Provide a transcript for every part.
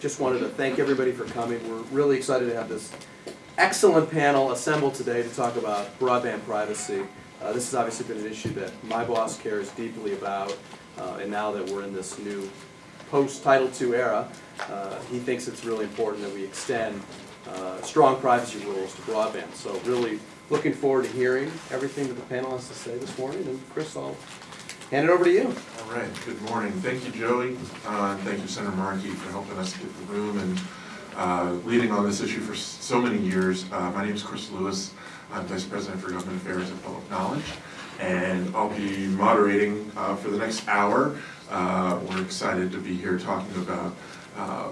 just wanted to thank everybody for coming. We're really excited to have this excellent panel assembled today to talk about broadband privacy. Uh, This has obviously been an issue that my boss cares deeply about, uh, and now that we're in this new post-Title II era, uh, he thinks it's really important that we extend uh, strong privacy rules to broadband. So really looking forward to hearing everything that the panel has to say this morning, and Chris, I'll hand it over to you. All right, good morning. Thank you, Joey, uh, thank you, Senator Markey, for helping us get the room and uh, leading on this issue for so many years. Uh, My name is Chris Lewis. I'm Vice President for Government Affairs and Public Knowledge, and I'll be moderating uh, for the next hour. Uh, We're excited to be here talking about uh,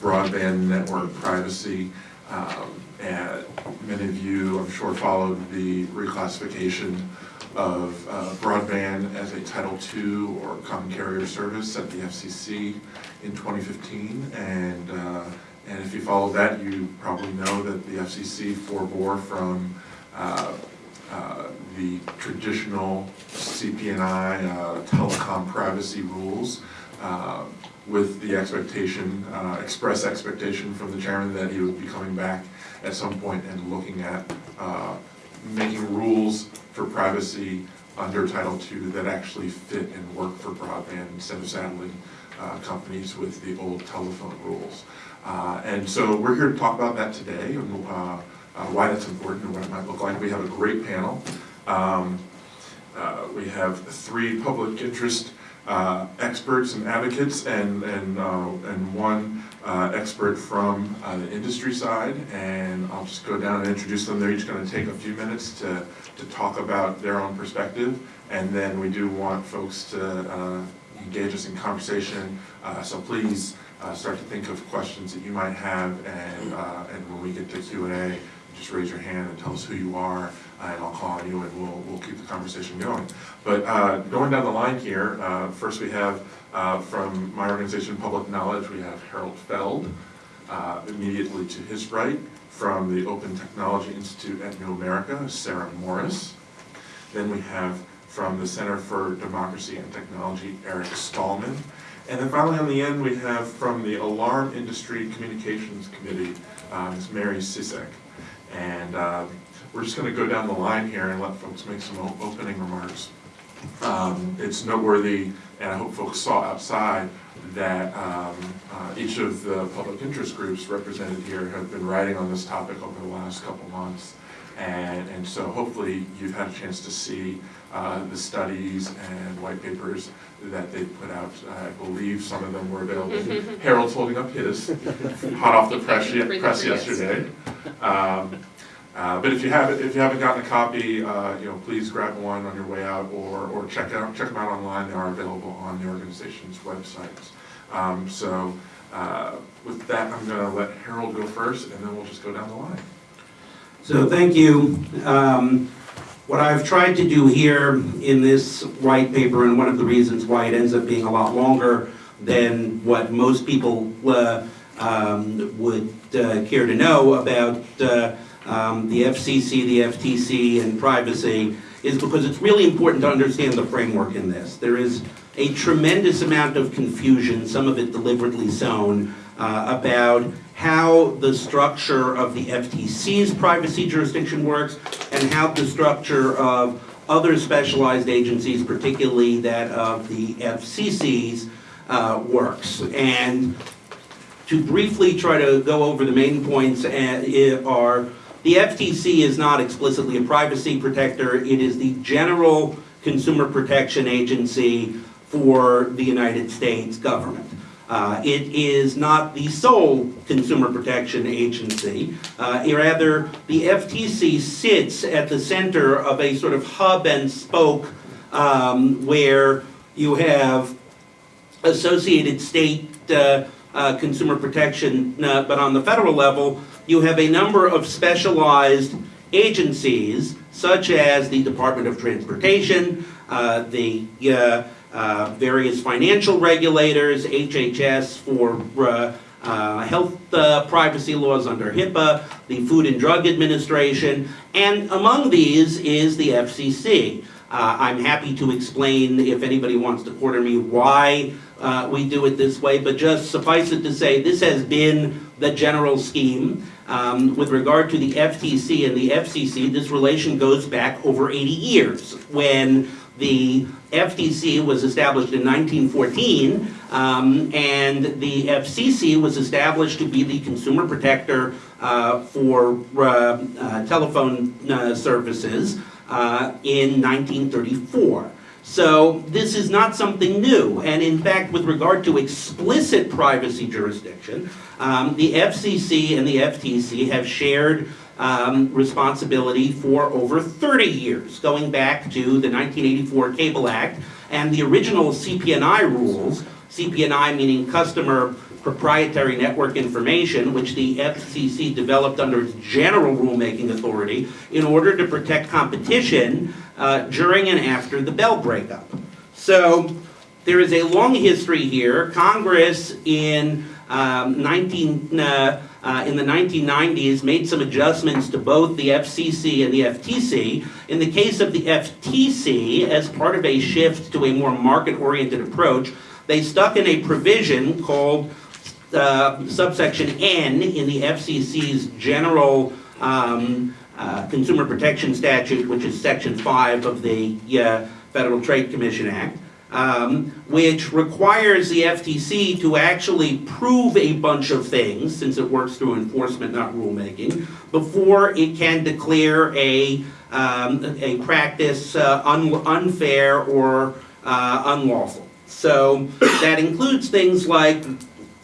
broadband network privacy. Um, And many of you, I'm sure, followed the reclassification of uh, broadband as a Title II or common carrier service at the FCC in 2015. And, uh, and if you follow that, you probably know that the FCC forbore from uh, uh, the traditional CPNI uh, telecom privacy rules uh, with the expectation, express expectation from the chairman that he would be coming back at some point and looking at making rules for privacy under Title II that actually fit and work for broadband instead of saddling uh, companies with the old telephone rules. Uh, And so we're here to talk about that today and uh, uh, why that's important and what it might look like. We have a great panel. Um, uh, We have three public interest uh, experts and advocates and, and, and one uh, expert from uh, the industry side. And I'll just go down and introduce them. They're each going to take a few minutes to, to talk about their own perspective. And then we do want folks to uh, engage us in conversation. Uh, So please uh, start to think of questions that you might have. And, uh, and when we get to Q and A, just raise your hand and tell us who you are, and I'll call on you, and we'll, we'll keep the conversation going. But uh, going down the line here, uh, first we have, uh, from my organization, Public Knowledge, we have Harold Feld, uh, immediately to his right, from the Open Technology Institute at New America, Sarah Morris. Then we have from the Center for Democracy and Technology, Eric Stallman. And then finally, on the end, we have from the Alarm Industry Communications Committee, uh, Ms. Mary Sisak. And uh, we're just going to go down the line here and let folks make some opening remarks. Um, It's noteworthy, and I hope folks saw outside, that um, uh, each of the public interest groups represented here have been writing on this topic over the last couple months. And, and so hopefully you've had a chance to see uh, the studies and white papers that they put out. I believe some of them were available. Harold's holding up his, hot off the press, ye- Bring the press yesterday. Um, uh, But if you haven't, if you haven't gotten a copy, uh, you know, please grab one on your way out or, or check out, check them out online. They are available on the organization's websites. Um, So uh, with that, I'm gonna let Harold go first and then we'll just go down the line. So thank you. Um, What I've tried to do here in this white paper, and one of the reasons why it ends up being a lot longer than what most people uh, um, would uh, care to know about um, the FCC, the FTC, and privacy, is because it's really important to understand the framework in this. There is a tremendous amount of confusion, some of it deliberately sown, uh, about how the structure of the FTC's privacy jurisdiction works and how the structure of other specialized agencies, particularly that of the FCC's, uh, works. And to briefly try to go over the main points uh, are, the FTC is not explicitly a privacy protector, it is the general consumer protection agency for the United States government. Uh, It is not the sole consumer protection agency. Uh, Rather, the FTC sits at the center of a sort of hub and spoke um, where you have associated state uh, uh, consumer protection, uh, but on the federal level, you have a number of specialized agencies, such as the Department of Transportation, uh, the uh, uh, various financial regulators, HHS for uh, uh, health uh, privacy laws under HIPAA, the Food and Drug Administration, and among these is the FCC. I'm happy to explain, if anybody wants to corner me, why we do it this way, but just suffice it to say, this has been the general scheme. Um, With regard to the FTC and the FCC, this relation goes back over 80 years, when the FTC was established in 1914, um, and the FCC was established to be the consumer protector uh, for uh, uh, telephone uh, services uh, in 1934. So this is not something new, and in fact, with regard to explicit privacy jurisdiction, um, the FCC and the FTC have shared um, responsibility for over 30 years, going back to the 1984 Cable Act and the original CPNI rules, CPNI meaning Customer Proprietary Network Information, which the FCC developed under its general rulemaking authority in order to protect competition uh, during and after the Bell breakup. So there is a long history here. Congress in um, 19, uh, uh, in the 1990s made some adjustments to both the FCC and the FTC. In the case of the FTC, as part of a shift to a more market-oriented approach, they stuck in a provision called uh, subsection N in the FCC's general um, uh, Consumer Protection Statute, which is section 5 of the uh, Federal Trade Commission Act, um, which requires the FTC to actually prove a bunch of things, since it works through enforcement, not rulemaking, before it can declare a, um, a practice uh, un- unfair or uh, unlawful. So that includes things like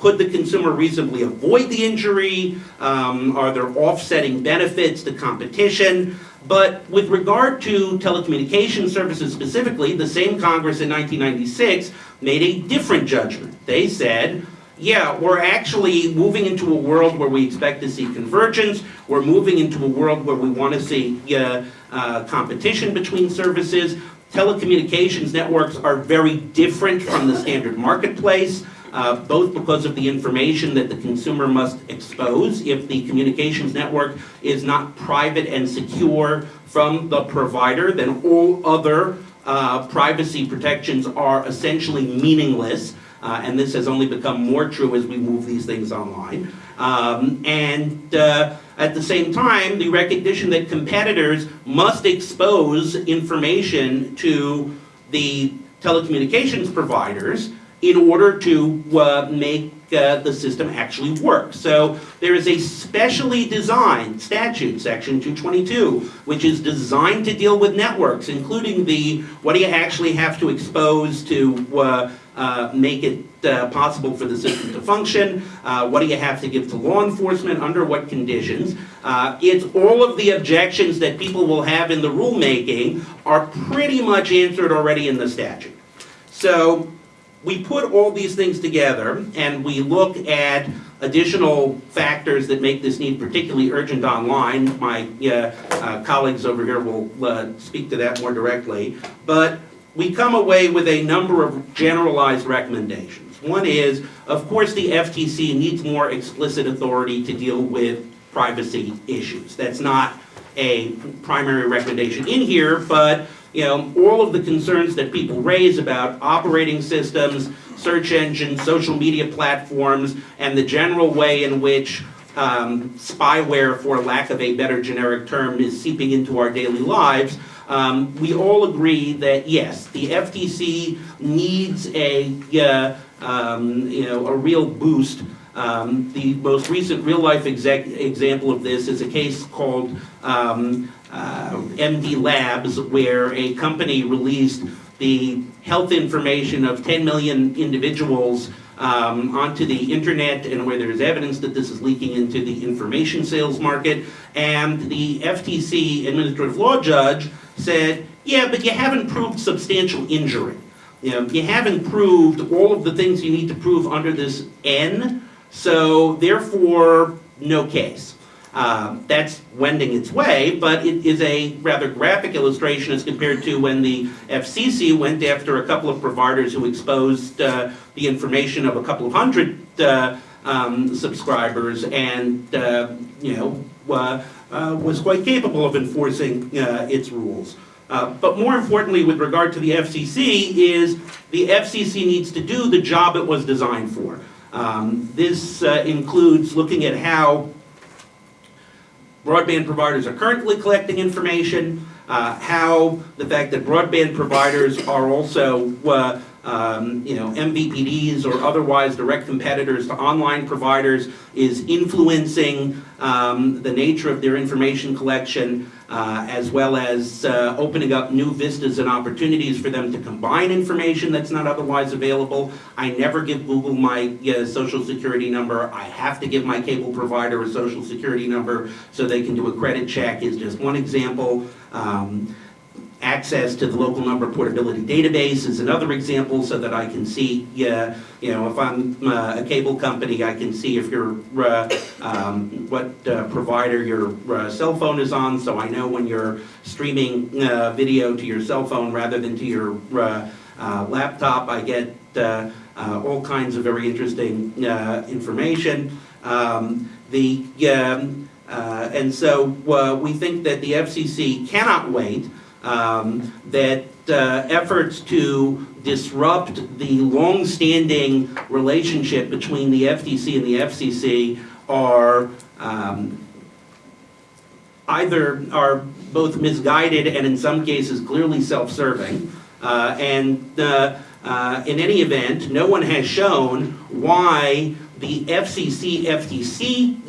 could the consumer reasonably avoid the injury? Um, Are there offsetting benefits to competition? But with regard to telecommunication services specifically, the same Congress in 1996 made a different judgment. They said, yeah, we're actually moving into a world where we expect to see convergence. We're moving into a world where we want to see uh, uh, competition between services. Telecommunications networks are very different from the standard marketplace uh, both because of the information that the consumer must expose if the communications network is not private and secure from the provider, then all other uh, privacy protections are essentially meaningless. Uh, and this has only become more true as we move these things online. Um, and uh, at the same time, the recognition that competitors must expose information to the telecommunications providers in order to uh, make uh, the system actually work. So there is a specially designed statute, section 222, which is designed to deal with networks, including the what do you actually have to expose to uh, uh, make it uh, possible for the system to function, uh, what do you have to give to law enforcement, under what conditions. It's all of the objections that people will have in the rulemaking are pretty much answered already in the statute. So we put all these things together and we look at additional factors that make this need particularly urgent online. My uh, uh, colleagues over here will uh, speak to that more directly. But we come away with a number of generalized recommendations. One is, of course, the FTC needs more explicit authority to deal with privacy issues. That's not a primary recommendation in here, but you know, all of the concerns that people raise about operating systems, search engines, social media platforms, and the general way in which um, spyware, for lack of a better generic term, is seeping into our daily lives, um, we all agree that yes, the FTC needs a uh, um, you know a real boost. Um, the most recent real-life example of this is a case called um, uh, MD Labs, where a company released the health information of 10 million individuals um, onto the internet and where there's evidence that this is leaking into the information sales market. And the FTC administrative law judge said, yeah, but you haven't proved substantial injury. You, know, you haven't proved all of the things you need to prove under this N, so therefore, no case. Uh, that's wending its way, but it is a rather graphic illustration as compared to when the FCC went after a couple of providers who exposed uh, the information of a couple of hundred uh, um, subscribers and, uh, you know, uh, was quite capable of enforcing its rules. Uh, But more importantly, with regard to the FCC, is the FCC needs to do the job it was designed for. Um, This uh, includes looking at how broadband providers are currently collecting information, uh, how the fact that broadband providers are also, uh, um, you know, MVPDs or otherwise direct competitors to online providers is influencing um, the nature of their information collection, uh, as well as uh, opening up new vistas and opportunities for them to combine information that's not otherwise available. I never give Google my uh, social security number. I have to give my cable provider a social security number so they can do a credit check is just one example. Um, Access to the local number portability database is another example so that I can see, yeah, you know, if I'm uh, a cable company, I can see if you're, uh, um, what uh, provider your uh, cell phone is on, so I know when you're streaming uh, video to your cell phone rather than to your uh, uh, laptop. I get uh, uh, all kinds of very interesting uh, information. Um, The, um, uh, and so uh, we think that the FCC cannot wait, um, that uh, efforts to disrupt the long-standing relationship between the FTC and the FCC are um, either are both misguided and in some cases clearly self-serving. Uh, And uh, uh, in any event, no one has shown why the FCC-FTC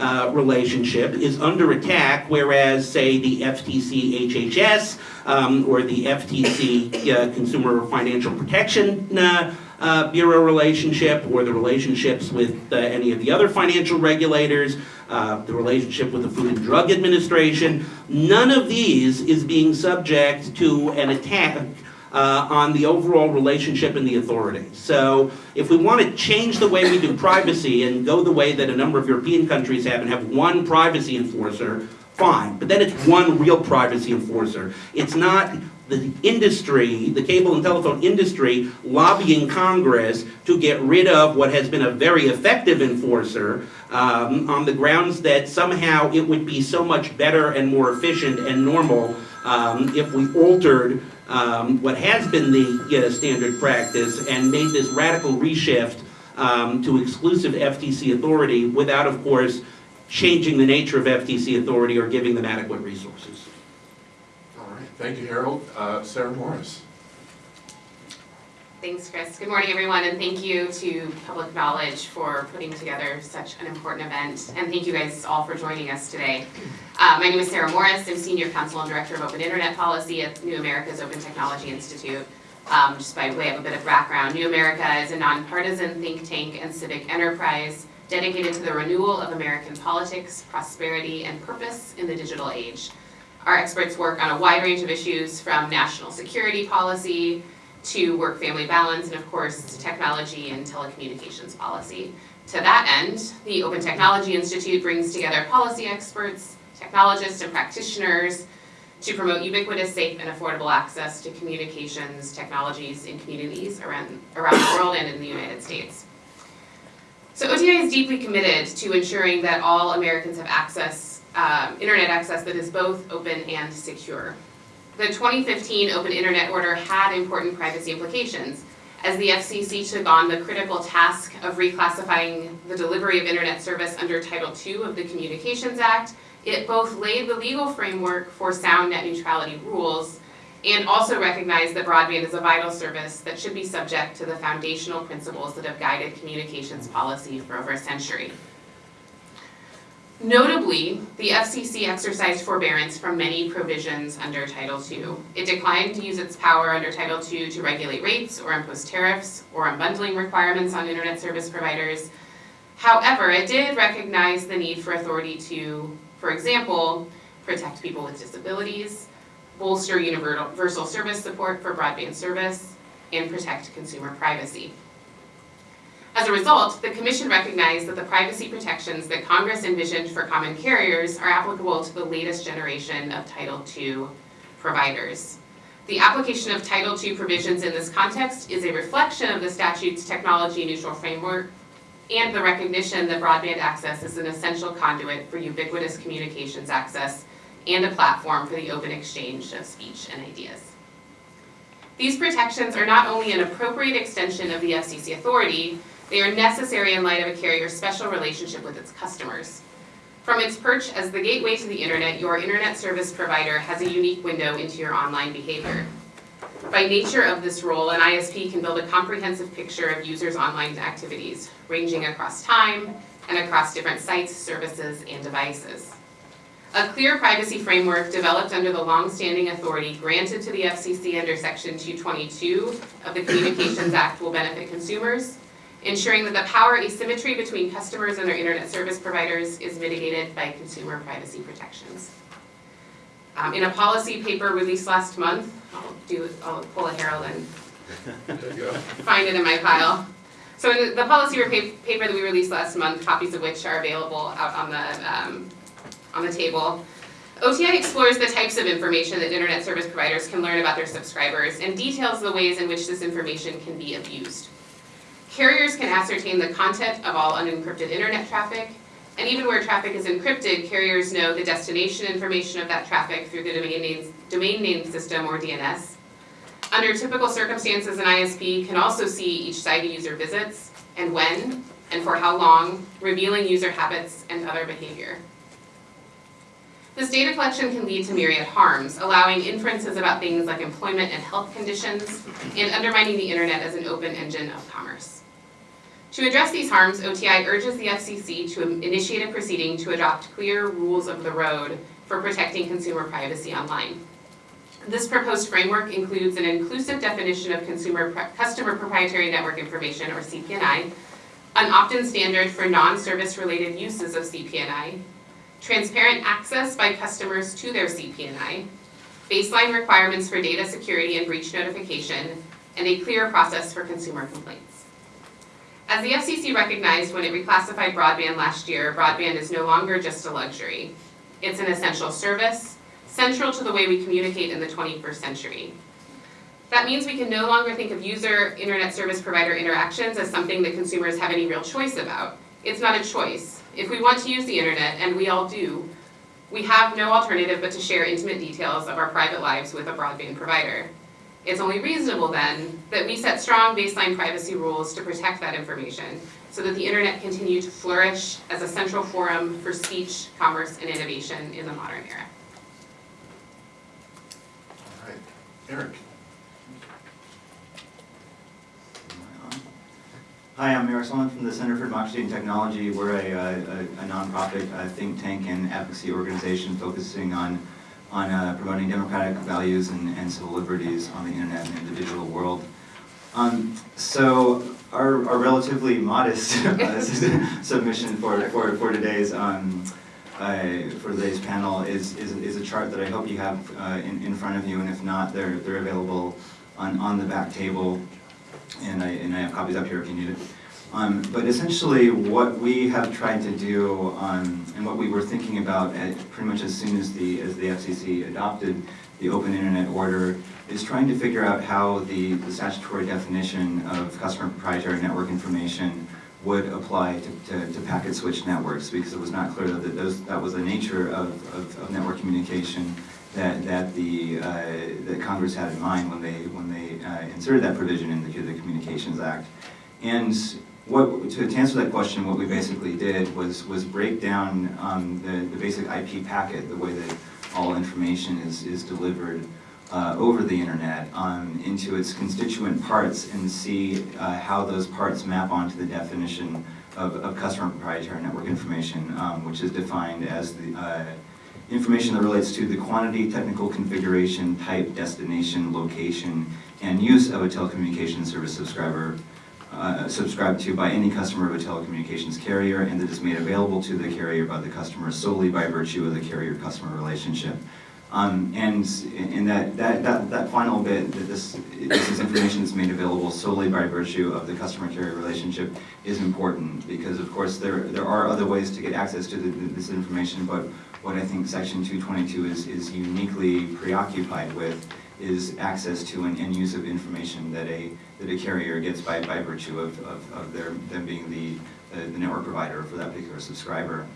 uh, relationship is under attack, whereas, say, the FTC-HHS um, or the FTC uh, Consumer Financial Protection uh, Bureau relationship, or the relationships with any of the other financial regulators, the relationship with the Food and Drug Administration, none of these is being subject to an attack uh, on the overall relationship and the authority. So if we want to change the way we do privacy and go the way that a number of European countries have and have one privacy enforcer, fine. But then it's one real privacy enforcer. It's not the industry, the cable and telephone industry lobbying Congress to get rid of what has been a very effective enforcer um, on the grounds that somehow it would be so much better and more efficient and normal um, if we altered um, what has been the standard practice and made this radical reshift um, to exclusive FTC authority without, of course, changing the nature of FTC authority or giving them adequate resources. All right, thank you, Harold. Uh, Sarah Morris. Thanks, Chris. Good morning, everyone, and thank you to Public Knowledge for putting together such an important event. And thank you guys all for joining us today. Uh, my name is Sarah Morris. I'm Senior Counsel and Director of Open Internet Policy at New America's Open Technology Institute. Um, just by way of a bit of background, New America is a nonpartisan think tank and civic enterprise dedicated to the renewal of American politics, prosperity, and purpose in the digital age. Our experts work on a wide range of issues from national security policy to work-family balance, and of course, technology and telecommunications policy. To that end, the Open Technology Institute brings together policy experts, technologists, and practitioners to promote ubiquitous, safe, and affordable access to communications technologies in communities around, around the world and in the United States. So OTI is deeply committed to ensuring that all Americans have access, um, internet access that is both open and secure. The 2015 Open Internet Order had important privacy implications, as the FCC took on the critical task of reclassifying the delivery of internet service under Title II of the Communications Act. It both laid the legal framework for sound net neutrality rules and also recognized that broadband is a vital service that should be subject to the foundational principles that have guided communications policy for over a century. Notably, the FCC exercised forbearance from many provisions under Title II. It declined to use its power under Title II to regulate rates or impose tariffs or unbundling requirements on internet service providers. However, it did recognize the need for authority to, for example, protect people with disabilities, bolster universal service support for broadband service, and protect consumer privacy. As a result, the Commission recognized that the privacy protections that Congress envisioned for common carriers are applicable to the latest generation of Title II providers. The application of Title II provisions in this context is a reflection of the statute's technology-neutral framework and the recognition that broadband access is an essential conduit for ubiquitous communications access and a platform for the open exchange of speech and ideas. These protections are not only an appropriate extension of the FCC authority, they are necessary in light of a carrier's special relationship with its customers. From its perch as the gateway to the internet, your internet service provider has a unique window into your online behavior. By nature of this role, an ISP can build a comprehensive picture of users' online activities, ranging across time and across different sites, services, and devices. A clear privacy framework developed under the long-standing authority granted to the FCC under Section 222 of the Communications Act will benefit consumers, ensuring that the power asymmetry between customers and their internet service providers is mitigated by consumer privacy protections. Um, in a policy paper released last month, I'll do, I'll pull a Harold and find it in my pile. So in the policy paper that we released last month, copies of which are available out on the, um, on the table, OTI explores the types of information that internet service providers can learn about their subscribers and details the ways in which this information can be abused. Carriers can ascertain the content of all unencrypted internet traffic, and even where traffic is encrypted, carriers know the destination information of that traffic through the domain name, domain name system or DNS. Under typical circumstances, an ISP can also see each site a user visits, and when, and for how long, revealing user habits and other behavior. This data collection can lead to myriad harms, allowing inferences about things like employment and health conditions, and undermining the internet as an open engine of commerce. To address these harms, OTI urges the FCC to initiate a proceeding to adopt clear rules of the road for protecting consumer privacy online. This proposed framework includes an inclusive definition of consumer customer proprietary network information, or CPNI, an opt-in standard for non-service related uses of CPNI, transparent access by customers to their CPNI, baseline requirements for data security and breach notification, and a clear process for consumer complaints. As the FCC recognized when it reclassified broadband last year, broadband is no longer just a luxury. It's an essential service, central to the way we communicate in the 21st century. That means we can no longer think of user internet service provider interactions as something that consumers have any real choice about. It's not a choice. If we want to use the internet, and we all do, we have no alternative but to share intimate details of our private lives with a broadband provider. It's only reasonable then that we set strong baseline privacy rules to protect that information so that the internet continue to flourish as a central forum for speech, commerce, and innovation in the modern era. All right, Eric. Hi, I'm Eric Stallman from the Center for Democracy and Technology. We're a, a, a nonprofit uh, think tank and advocacy organization focusing on, on uh, promoting democratic values and, and civil liberties on the internet and in the digital world. Um, so our, our relatively modest uh, submission for, for, for today's um, uh, for today's panel is, is, is a chart that I hope you have uh, in, in front of you, and if not, they're, they're available on, on the back table and I, and I have copies up here if you need it. Um, but essentially, what we have tried to do, um, and what we were thinking about at, pretty much as soon as the, as the FCC adopted the Open Internet Order, is trying to figure out how the, the statutory definition of customer proprietary network information would apply to, to, to packet switch networks, because it was not clear that those, that was the nature of, of, of network communication that, that the, uh, that Congress had in mind when they, when they uh, inserted that provision into the Communications Act. And what, to, to answer that question, what we basically did was, was break down um, the, the basic IP packet, the way that all information is, is delivered uh, over the internet, um, into its constituent parts and see uh, how those parts map onto the definition of, of customer proprietary network information, um, which is defined as the uh, information that relates to the quantity, technical configuration, type, destination, location, and use of a telecommunications service subscriber uh, subscribed to by any customer of a telecommunications carrier and that is made available to the carrier by the customer solely by virtue of the carrier-customer relationship. Um, and in that, that, that, that final bit, that this, this is information that's made available solely by virtue of the customer-carrier relationship is important because of course there, there are other ways to get access to the, this information, but what I think section 222 is, is uniquely preoccupied with is access to and, and use of information that a, that a carrier gets by, by virtue of, of, of their, them being the, uh, the network provider for that particular subscriber.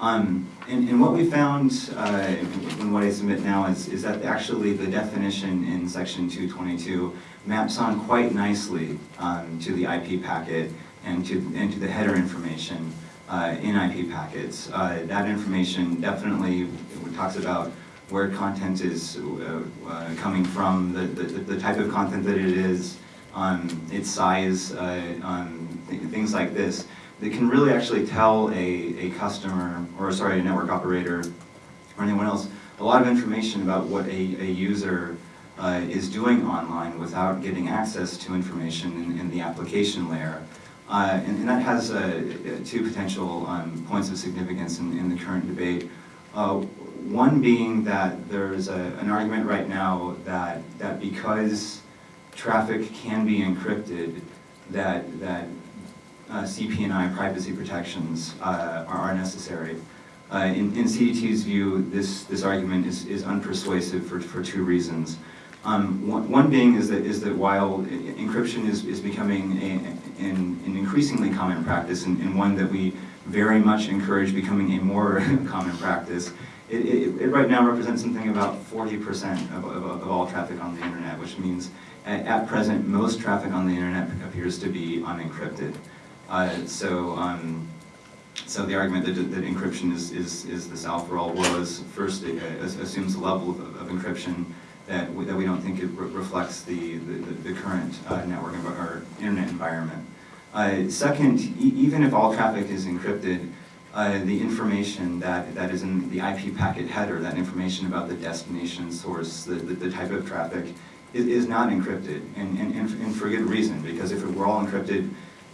Um, and, and what we found, uh, in what I submit now is, is that actually the definition in section two twenty-two maps on quite nicely, um, to the IP packet and to, and to the header information, uh, in IP packets. Uh, that information definitely, talks about where content is, uh, uh, coming from, the, the, the type of content that it is, um, its size, uh, um, th- things like this that can really actually tell a, a customer, or sorry, a network operator, or anyone else, a lot of information about what a, a user uh, is doing online without getting access to information in, in the application layer. Uh, and, and that has uh, two potential um, points of significance in, in the current debate. Uh, one being that there's a, an argument right now that, that because traffic can be encrypted, that, that uh, CPNI privacy protections uh, are necessary. Uh, In in CDT's view, this, this argument is is unpersuasive for, for two reasons. Um, One one being is that, is that while encryption is, is becoming a- an an increasingly common practice and and one that we very much encourage becoming a more common practice, it, it, it right now represents something about forty percent of, of, of all traffic on the internet, which means at, present, most traffic on the internet appears to be unencrypted. Uh, so, um, so the argument that, that encryption is, is, is the solve for all woes, first it uh, assumes a level of, of encryption that we, that we don't think it re- reflects the, the, the current uh, network or internet environment. Uh, second, e- even if all traffic is encrypted, uh, the information that, that is in the IP packet header, that information about the destination source, the, the, the type of traffic, is, is not encrypted, and, and, and for good reason, because if it were all encrypted,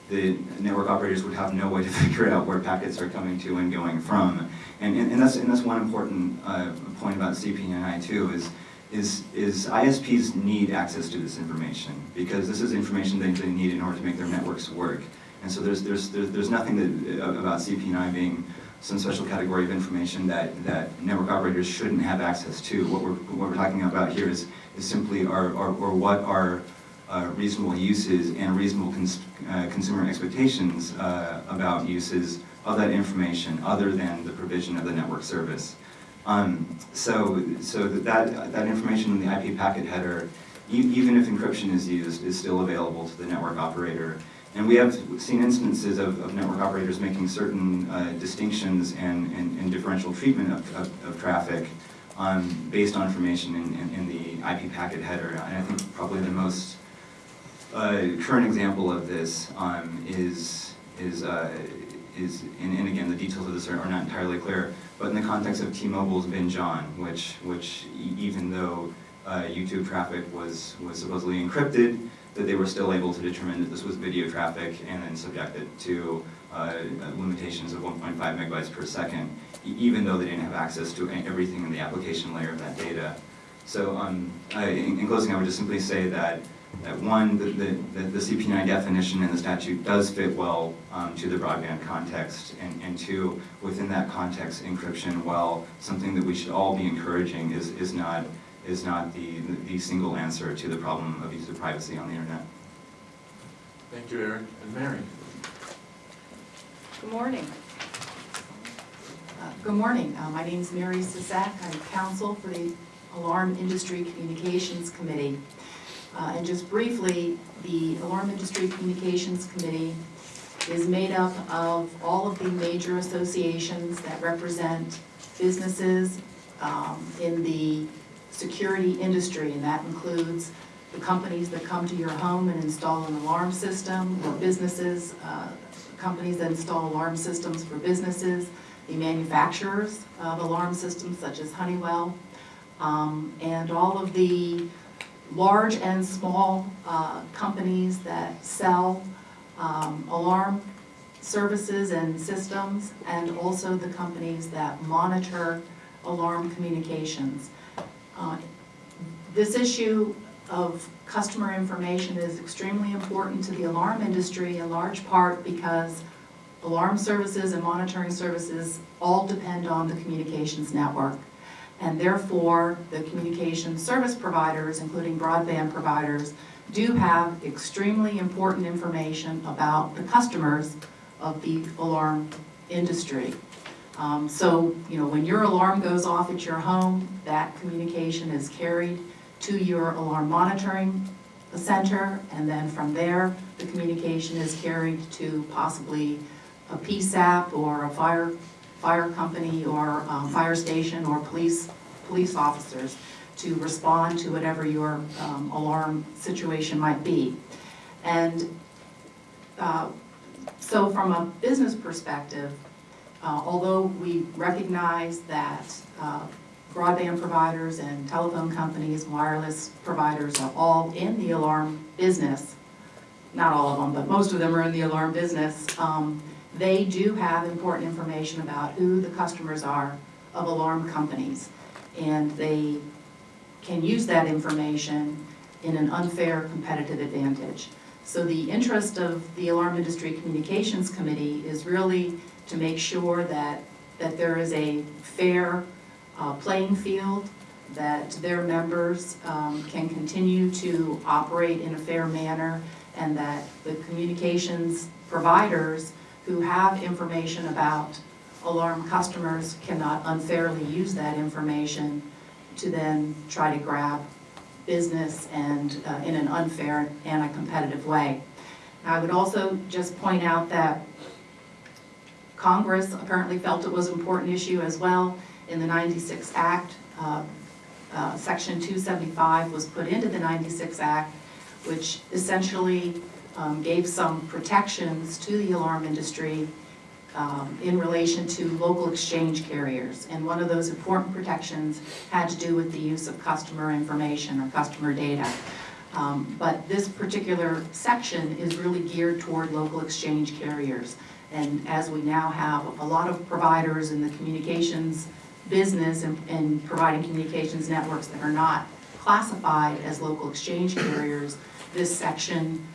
the network operators would have no way to figure out where packets are coming to and going from. And, and, and that's, and that's one important, uh, point about CPNI too, is, is, is ISPs need access to this information, because this is information they, they need in order to make their networks work. And so there's, there's, there's, there's nothing that, uh, about CPNI being some special category of information that, that network operators shouldn't have access to. What we're, what we're talking about here is, is simply our, our, or what our, uh, reasonable uses and reasonable cons- uh, consumer expectations uh, about uses of that information other than the provision of the network service. Um, So, so that, that information in the IP packet header, e- even if encryption is used, is still available to the network operator. And we have seen instances of, of network operators making certain uh, distinctions and, and and differential treatment of, of, of traffic um, based on information in, in, in the IP packet header. And I think probably the most uh, current example of this um, is, is, uh, is, and, and again, the details of this are, are not entirely clear, but in the context of T-Mobile's Binge On, which, which e- even though uh, YouTube traffic was, was supposedly encrypted, that they were still able to determine that this was video traffic and then subject it to uh, limitations of 1.5 megabytes per second, even though they didn't have access to everything in the application layer of that data. So um, I- in in closing, I would just simply say that, that one, the, the, the CPNI definition in the statute does fit well um, to the broadband context, and, and two, within that context, encryption, while something that we should all be encouraging, is, is not, is not the, the single answer to the problem of user privacy on the internet. Thank you, Eric. And Mary? Good morning. Uh, Good morning. Uh, My is Mary Sisak. I'm counsel for the Alarm Industry Communications Committee. Uh, And just briefly, the Alarm Industry Communications Committee is made up of all of the major associations that represent businesses um, in the security industry, and that includes the companies that come to your home and install an alarm system, or businesses, uh, companies that install alarm systems for businesses, the manufacturers of alarm systems such as Honeywell, um, and all of the large and small uh, companies that sell um, alarm services and systems, and also the companies that monitor alarm communications. Uh, This issue of customer information is extremely important to the alarm industry in large part because alarm services and monitoring services all depend on the communications network. And therefore, the communication service providers, including broadband providers, do have extremely important information about the customers of the alarm industry. Um, So, you know, when your alarm goes off at your home, that communication is carried to your alarm monitoring center, and then from there, the communication is carried to possibly a PSAP or a fire, fire company or um, fire station or police, police officers to respond to whatever your um, alarm situation might be. And uh, so from a business perspective, uh, although we recognize that uh, broadband providers and telephone companies, wireless providers are all in the alarm business, not all of them, but most of them are in the alarm business, um, they do have important information about who the customers are of alarm companies. And they can use that information in an unfair competitive advantage. So the interest of the Alarm Industry Communications Committee is really to make sure that, that there is a fair uh, playing field, that their members um, can continue to operate in a fair manner, and that the communications providers who have information about alarm customers cannot unfairly use that information to then try to grab business and uh, in an unfair and a competitive way. I would also just point out that Congress apparently felt it was an important issue as well. In the 96 Act, uh, uh, Section 275 was put into the 96 Act, which essentially um, gave some protections to the alarm industry um, in relation to local exchange carriers. And one of those important protections had to do with the use of customer information or customer data. Um, But this particular section is really geared toward local exchange carriers. And as we now have a lot of providers in the communications business and, and providing communications networks that are not classified as local exchange carriers, this section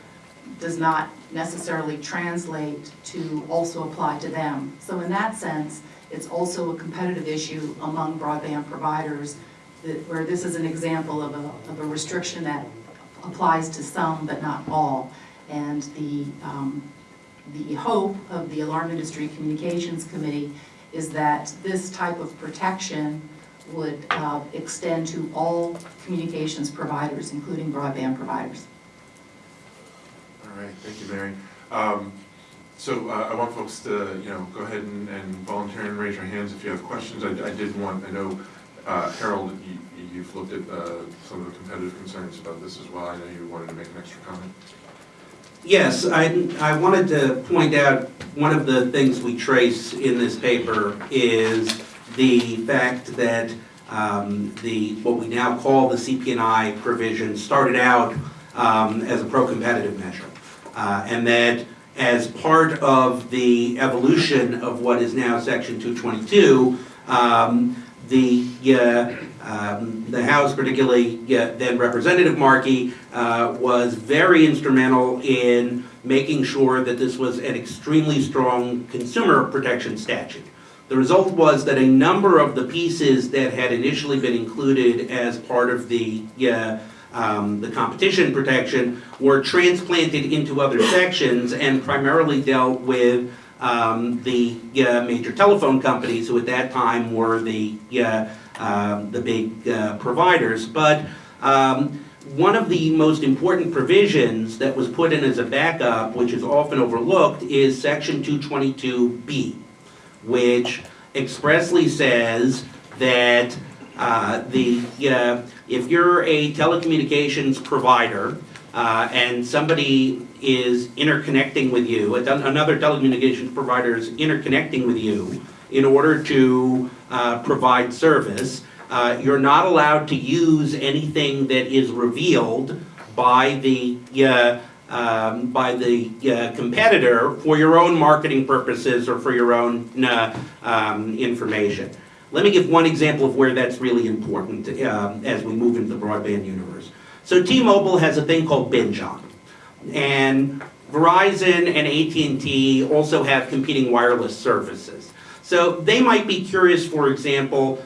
does not necessarily translate to also apply to them. So in that sense, it's also a competitive issue among broadband providers, that, where this is an example of a, of a restriction that applies to some but not all. And the, um, the hope of the Alarm Industry Communications Committee is that this type of protection would uh, extend to all communications providers, including broadband providers. All right, thank you, Mary. Um, So uh, I want folks to, you know, go ahead and and volunteer and raise your hands if you have questions. I I did want, I know uh, Harold, you- you've looked at uh, some of the competitive concerns about this as well. I know you wanted to make an extra comment. Yes, I, I wanted to point out, one of the things we trace in this paper is the fact that um, the, what we now call the CPNI provision started out um, as a pro-competitive measure. Uh, And that as part of the evolution of what is now Section 222, um, the, uh, um, the House, particularly uh, then Representative Markey, uh, was very instrumental in making sure that this was an extremely strong consumer protection statute. The result was that a number of the pieces that had initially been included as part of the, uh, um, the competition protection were transplanted into other sections and primarily dealt with um, the uh, major telephone companies who at that time were the, uh, um, the big uh, providers. But um, one of the most important provisions that was put in as a backup, which is often overlooked, is Section 222B, which expressly says that uh, the, uh, if you're a telecommunications provider uh, and somebody is interconnecting with you, another telecommunications provider is interconnecting with you in order to uh, provide service, uh, you're not allowed to use anything that is revealed by the uh, um, by the uh, competitor for your own marketing purposes or for your own uh, um, information. Let me give one example of where that's really important uh, as we move into the broadband universe. So T-Mobile has a thing called binge. And Verizon and AT&T also have competing wireless services. So they might be curious, for example,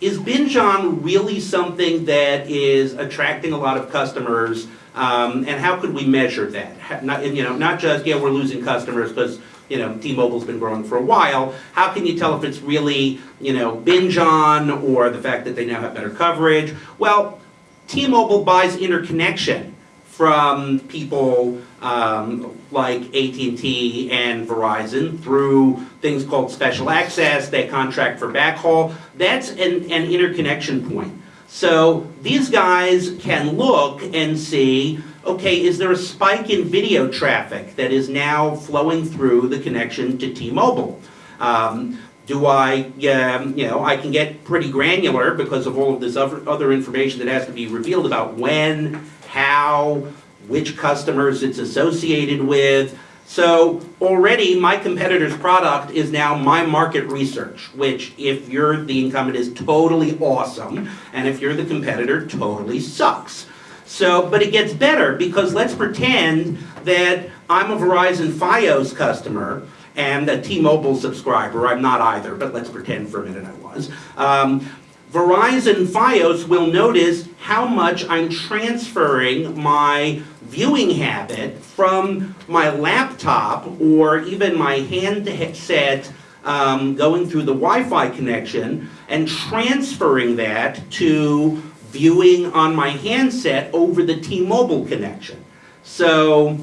is binge on really something that is attracting a lot of customers? Um, and how could we measure that? Ha- Not, you know, not just, yeah, we're losing customers because you know, T-Mobile's been growing for a while, how can you tell if it's really, you know, binge on or the fact that they now have better coverage? Well, T-Mobile buys interconnection from people um, like AT&T and Verizon through things called special access, they contract for backhaul. That's an, an interconnection point. So these guys can look and see, okay, is there a spike in video traffic that is now flowing through the connection to T-Mobile? Um, do I, um, you know, I can get pretty granular because of all of this other, other information that has to be revealed about when, how, which customers it's associated with. So already my competitor's product is now my market research, which if you're the incumbent is totally awesome, and if you're the competitor, totally sucks. So, but it gets better because let's pretend that I'm a Verizon Fios customer and a T-Mobile subscriber. I'm not either, but let's pretend for a minute I was. Um, Verizon Fios will notice how much I'm transferring my viewing habit from my laptop or even my handset um, going through the Wi-Fi connection and transferring that to viewing on my handset over the T-Mobile connection. So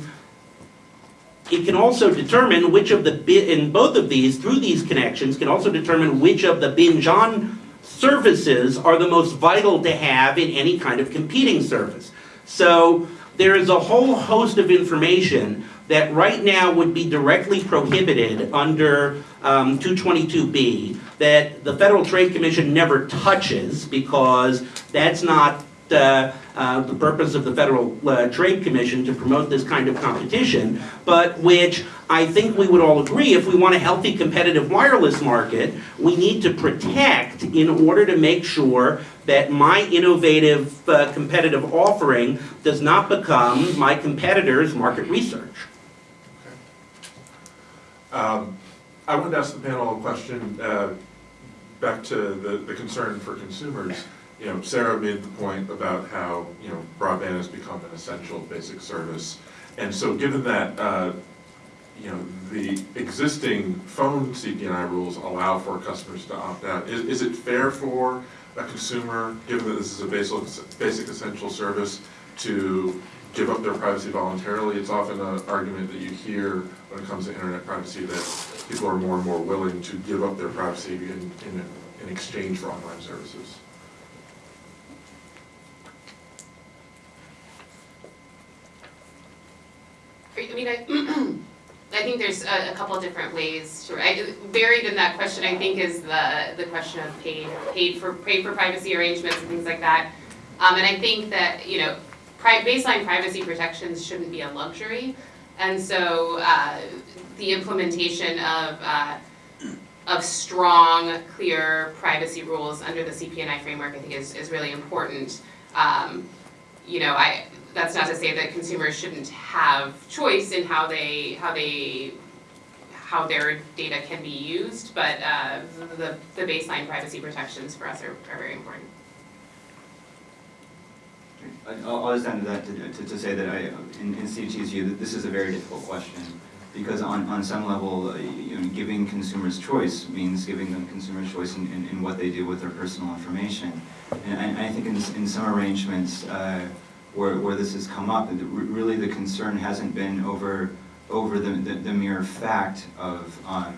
it can also determine which of the, in both of these, through these connections, can also determine which of the binge-on services are the most vital to have in any kind of competing service. So there is a whole host of information that right now would be directly prohibited under um, 222B that the Federal Trade Commission never touches because that's not uh, uh, the purpose of the Federal uh, Trade Commission to promote this kind of competition, but which I think we would all agree, if we want a healthy competitive wireless market, we need to protect in order to make sure that my innovative uh, competitive offering does not become my competitor's market research. Um, I wanted to ask the panel a question, uh, back to the, the concern for consumers. You know, Sarah made the point about how, you know, broadband has become an essential basic service. And so given that, uh, you know, the existing phone CPNI rules allow for customers to opt out, is, is it fair for a consumer, given that this is a basic, basic essential service, to give up their privacy voluntarily? It's often an argument that you hear when it comes to internet privacy, that people are more and more willing to give up their privacy in, in, in exchange for online services. I mean, I, I think there's a, a couple different ways to, I, buried in that question, I think, is the, the question of paid, paid for, paid for privacy arrangements and things like that. Um, and I think that, you know, pri- baseline privacy protections shouldn't be a luxury. And so, uh, the implementation of, uh, of strong, clear privacy rules under the CPNI framework, I think is, is really important. Um, you know, I, that's not to say that consumers shouldn't have choice in how they, how they, how their data can be used, but, uh, the, the baseline privacy protections for us are, are very important. I'll, I'll just to that, to, to, to say that I, in, in CDT's view, that this is a very difficult question. Because on, on some level, uh, you know, giving consumers choice means giving them consumers choice in, in, in what they do with their personal information. And I, I think in, in some arrangements, uh, where, where this has come up, really the concern hasn't been over, over the, the, the mere fact of, um,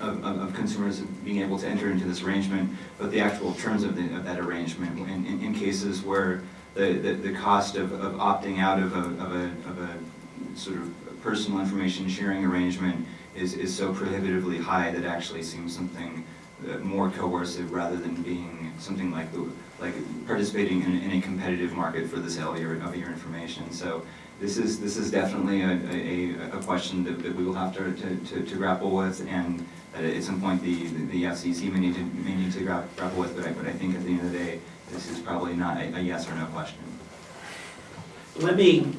of, of of consumers being able to enter into this arrangement, but the actual terms of, the, of that arrangement. In, in, in cases where the, the, the cost of, of opting out of a, of a, of a sort of personal information sharing arrangement is, is so prohibitively high that actually seems something uh, more coercive rather than being something like the, like participating in, in a competitive market for the sale of your, of your information. So this is, this is definitely a, a, a question that, that we will have to, to, to- grapple with and at some point the, the FCC may need to, may need to gra- grapple with, but I, but I think at the end of the day, this is probably not a, a yes or no question. Let me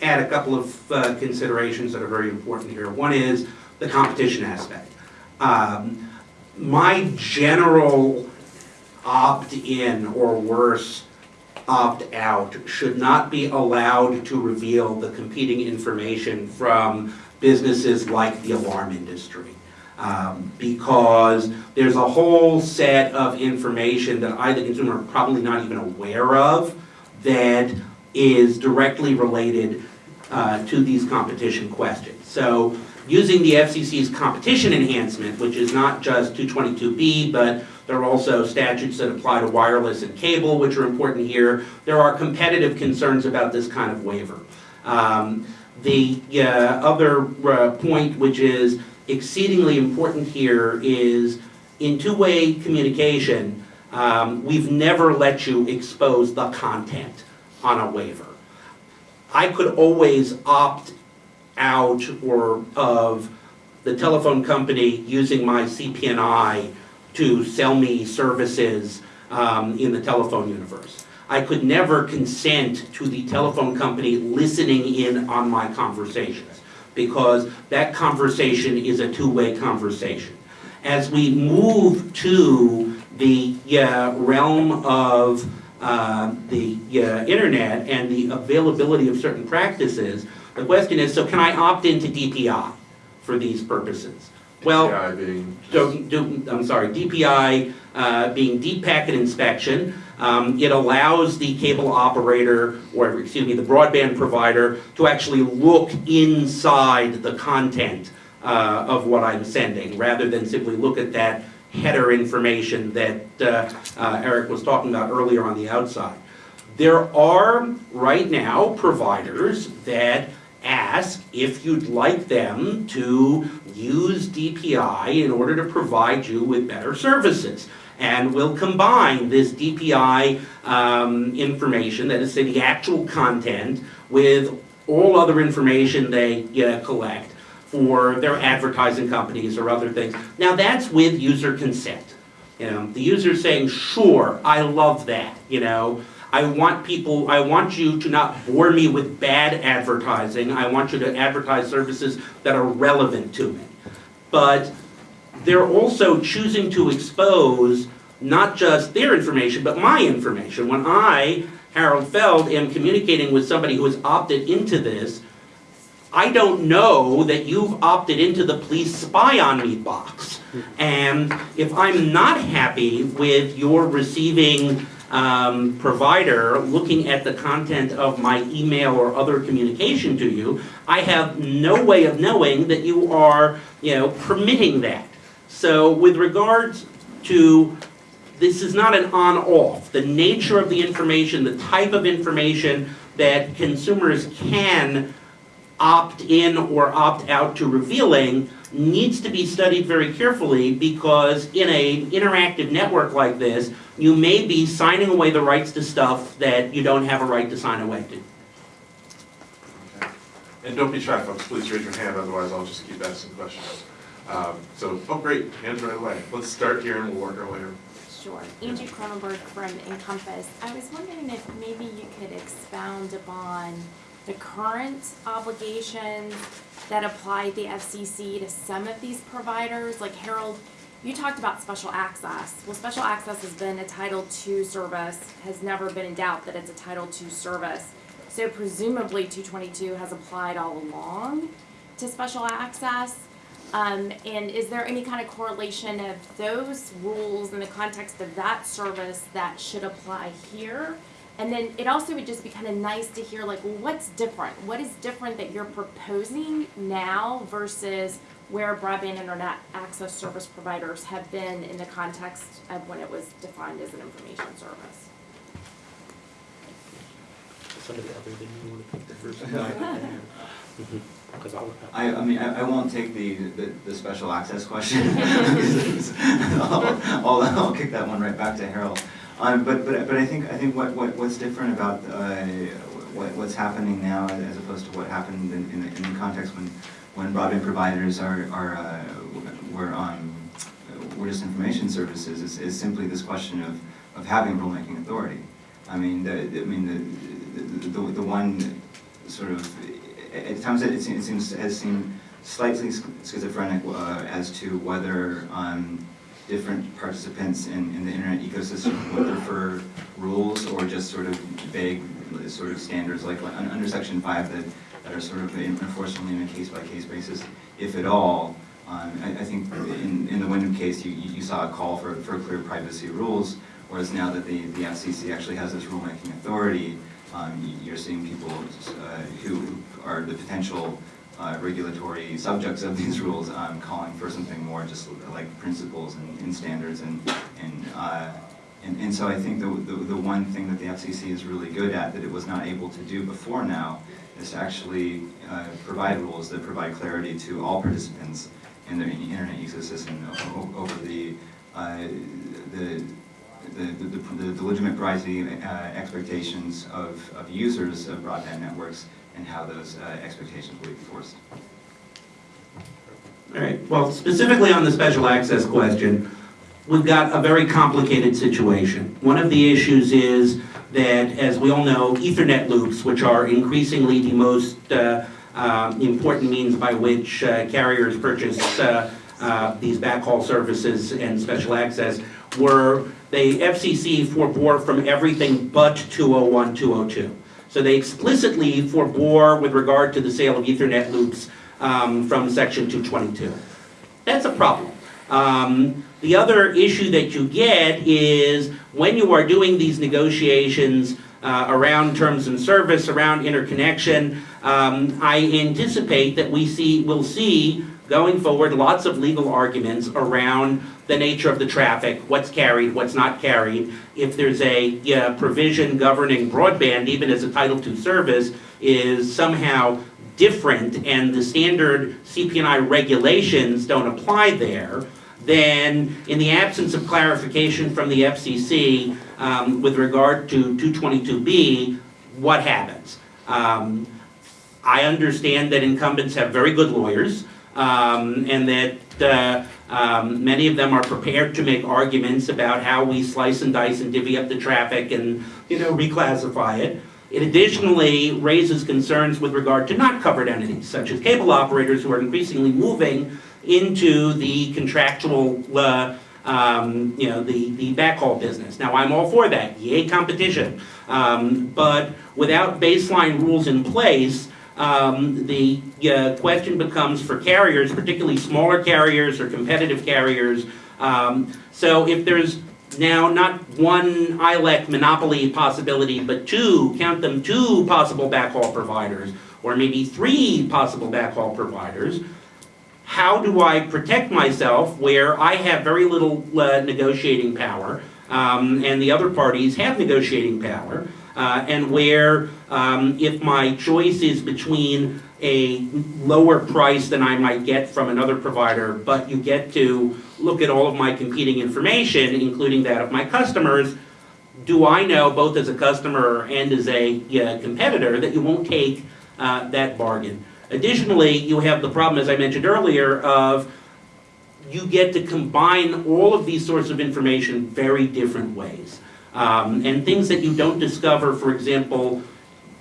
add a couple of uh, considerations that are very important here. One is the competition aspect. Um, My general opt-in or worse, opt-out should not be allowed to reveal the competing information from businesses like the alarm industry. Um, Because there's a whole set of information that I, the consumer, are probably not even aware of that is directly related uh, to these competition questions. So using the FCC's competition enhancement, which is not just 222B, but there are also statutes that apply to wireless and cable, which are important here. There are competitive concerns about this kind of waiver. Um, The uh, other uh, point, which is exceedingly important here, is in two-way communication, um, we've never let you expose the content on a waiver. I could always opt out or of the telephone company using my CPNI to sell me services um, in the telephone universe. I could never consent to the telephone company listening in on my conversations because that conversation is a two-way conversation. As we move to the realm of uh, the internet and the availability of certain practices, the question is, so can I opt into DPI for these purposes? Well, Yeah, being. so, do, I'm sorry, DPI uh, being deep packet inspection, um, it allows the cable operator, or excuse me, the broadband provider, to actually look inside the content uh, of what I'm sending, rather than simply look at that header information that uh, uh, Eric was talking about earlier on the outside. There are, right now, providers that ask if you'd like them to use DPI in order to provide you with better services. And we'll combine this DPI um, information, that is, say, the actual content, with all other information they uh, collect for their advertising companies or other things. Now, that's with user consent. You know, the user saying, sure, I love that, you know. I want people, I want you to not bore me with bad advertising. I want you to advertise services that are relevant to me. But they're also choosing to expose not just their information, but my information. When I, Harold Feld, am communicating with somebody who has opted into this, I don't know that you've opted into the please spy on me box. And if I'm not happy with your receiving um, provider looking at the content of my email or other communication to you, I have no way of knowing that you are, you know, permitting that. So with regards to, this is not an on-off. The nature of the information, the type of information that consumers can opt in or opt out to revealing needs to be studied very carefully because in a interactive network like this, you may be signing away the rights to stuff that you don't have a right to sign away to. Okay. And don't be shy, folks, please raise your hand, otherwise I'll just keep asking questions. Um, So, oh, great, hands right away. Let's start here and we'll work our way around. Sure. Angie Kronenberg from INCOMPAS. I was wondering if maybe you could expound upon the current obligations that apply the FCC to some of these providers. Like Harold, you talked about special access. Well, special access has been a Title II service, has never been in doubt that it's a Title II service. So presumably two twenty-two has applied all along to special access. Um, and is there any kind of correlation of those rules in the context of that service that should apply here? And then it also would just be kind of nice to hear like, what's different? What is different that you're proposing now versus where broadband internet access service providers have been in the context of when it was defined as an information service? Somebody other than you want to pick the first Because I'll. I, I mean, I, I won't take the, the, the special access question. I'll, I'll, I'll kick that one right back to Harold. Um, but, but, but I think, I think what, what, what's different about, uh, what, what's happening now as opposed to what happened in, in, the- in the context when, when broadband providers are, are, uh, were, um, were just information services is, is simply this question of, of having rulemaking authority. I mean, the, I mean, the, the, the, the one sort of, at times it seems, it seems, has seemed slightly schizophrenic uh, as to whether um, different participants in, in the internet ecosystem would prefer rules or just sort of vague sort of standards, like un- under section five, the that are sort of only on a case-by-case basis, if at all. Um, I, I think in, in the Wyndham case, you, you saw a call for, for clear privacy rules, whereas now that the, the FCC actually has this rulemaking authority, um, you- you're seeing people uh, who who are the potential uh, regulatory subjects of these rules um, calling for something more just like principles and, and standards and, and, uh, and, and so I think the, the, the one thing that the FCC is really good at that it was not able to do before now is to actually uh, provide rules that provide clarity to all participants in the internet ecosystem over the, uh, the, the, the, the- the legitimate privacy uh, expectations of, of users of broadband networks and how those uh, expectations will be enforced. All right, well, specifically on the special access question, we've got a very complicated situation. One of the issues is that, as we all know, Ethernet loops, which are increasingly the most uh, um, important means by which uh, carriers purchase uh, uh, these backhaul services and special access, were, the FCC forbore from everything but 201, 202. So they explicitly forbore with regard to the sale of Ethernet loops um, from section 222. That's a problem. Um, The other issue that you get is when you are doing these negotiations uh, around terms and service, around interconnection, um, I anticipate that we see, will see going forward lots of legal arguments around the nature of the traffic, what's carried, what's not carried. If there's a provision governing broadband, even as a Title II service, is somehow different and the standard CPNI regulations don't apply there, then in the absence of clarification from the FCC um, with regard to 222B, what happens? Um, I understand that incumbents have very good lawyers, um, and that uh, um, many of them are prepared to make arguments about how we slice and dice and divvy up the traffic and, you know, reclassify it. It additionally raises concerns with regard to not covered entities, such as cable operators who are increasingly moving into the contractual, uh, um, you know, the, the backhaul business. Now, I'm all for that, yay competition. Um, but without baseline rules in place, um, the uh, question becomes for carriers, particularly smaller carriers or competitive carriers. Um, so if there's now not one ILEC monopoly possibility, but two, count them two possible backhaul providers, or maybe three possible backhaul providers, how do I protect myself where I have very little uh, negotiating power, um, and the other parties have negotiating power, uh, and where um, if my choice is between a lower price than I might get from another provider, but you get to look at all of my competing information, including that of my customers, do I know, both as a customer and as a competitor, that you won't take uh, that bargain? Additionally, you have the problem, as I mentioned earlier, of you get to combine all of these sorts of information very different ways. Um, and things that you don't discover, for example,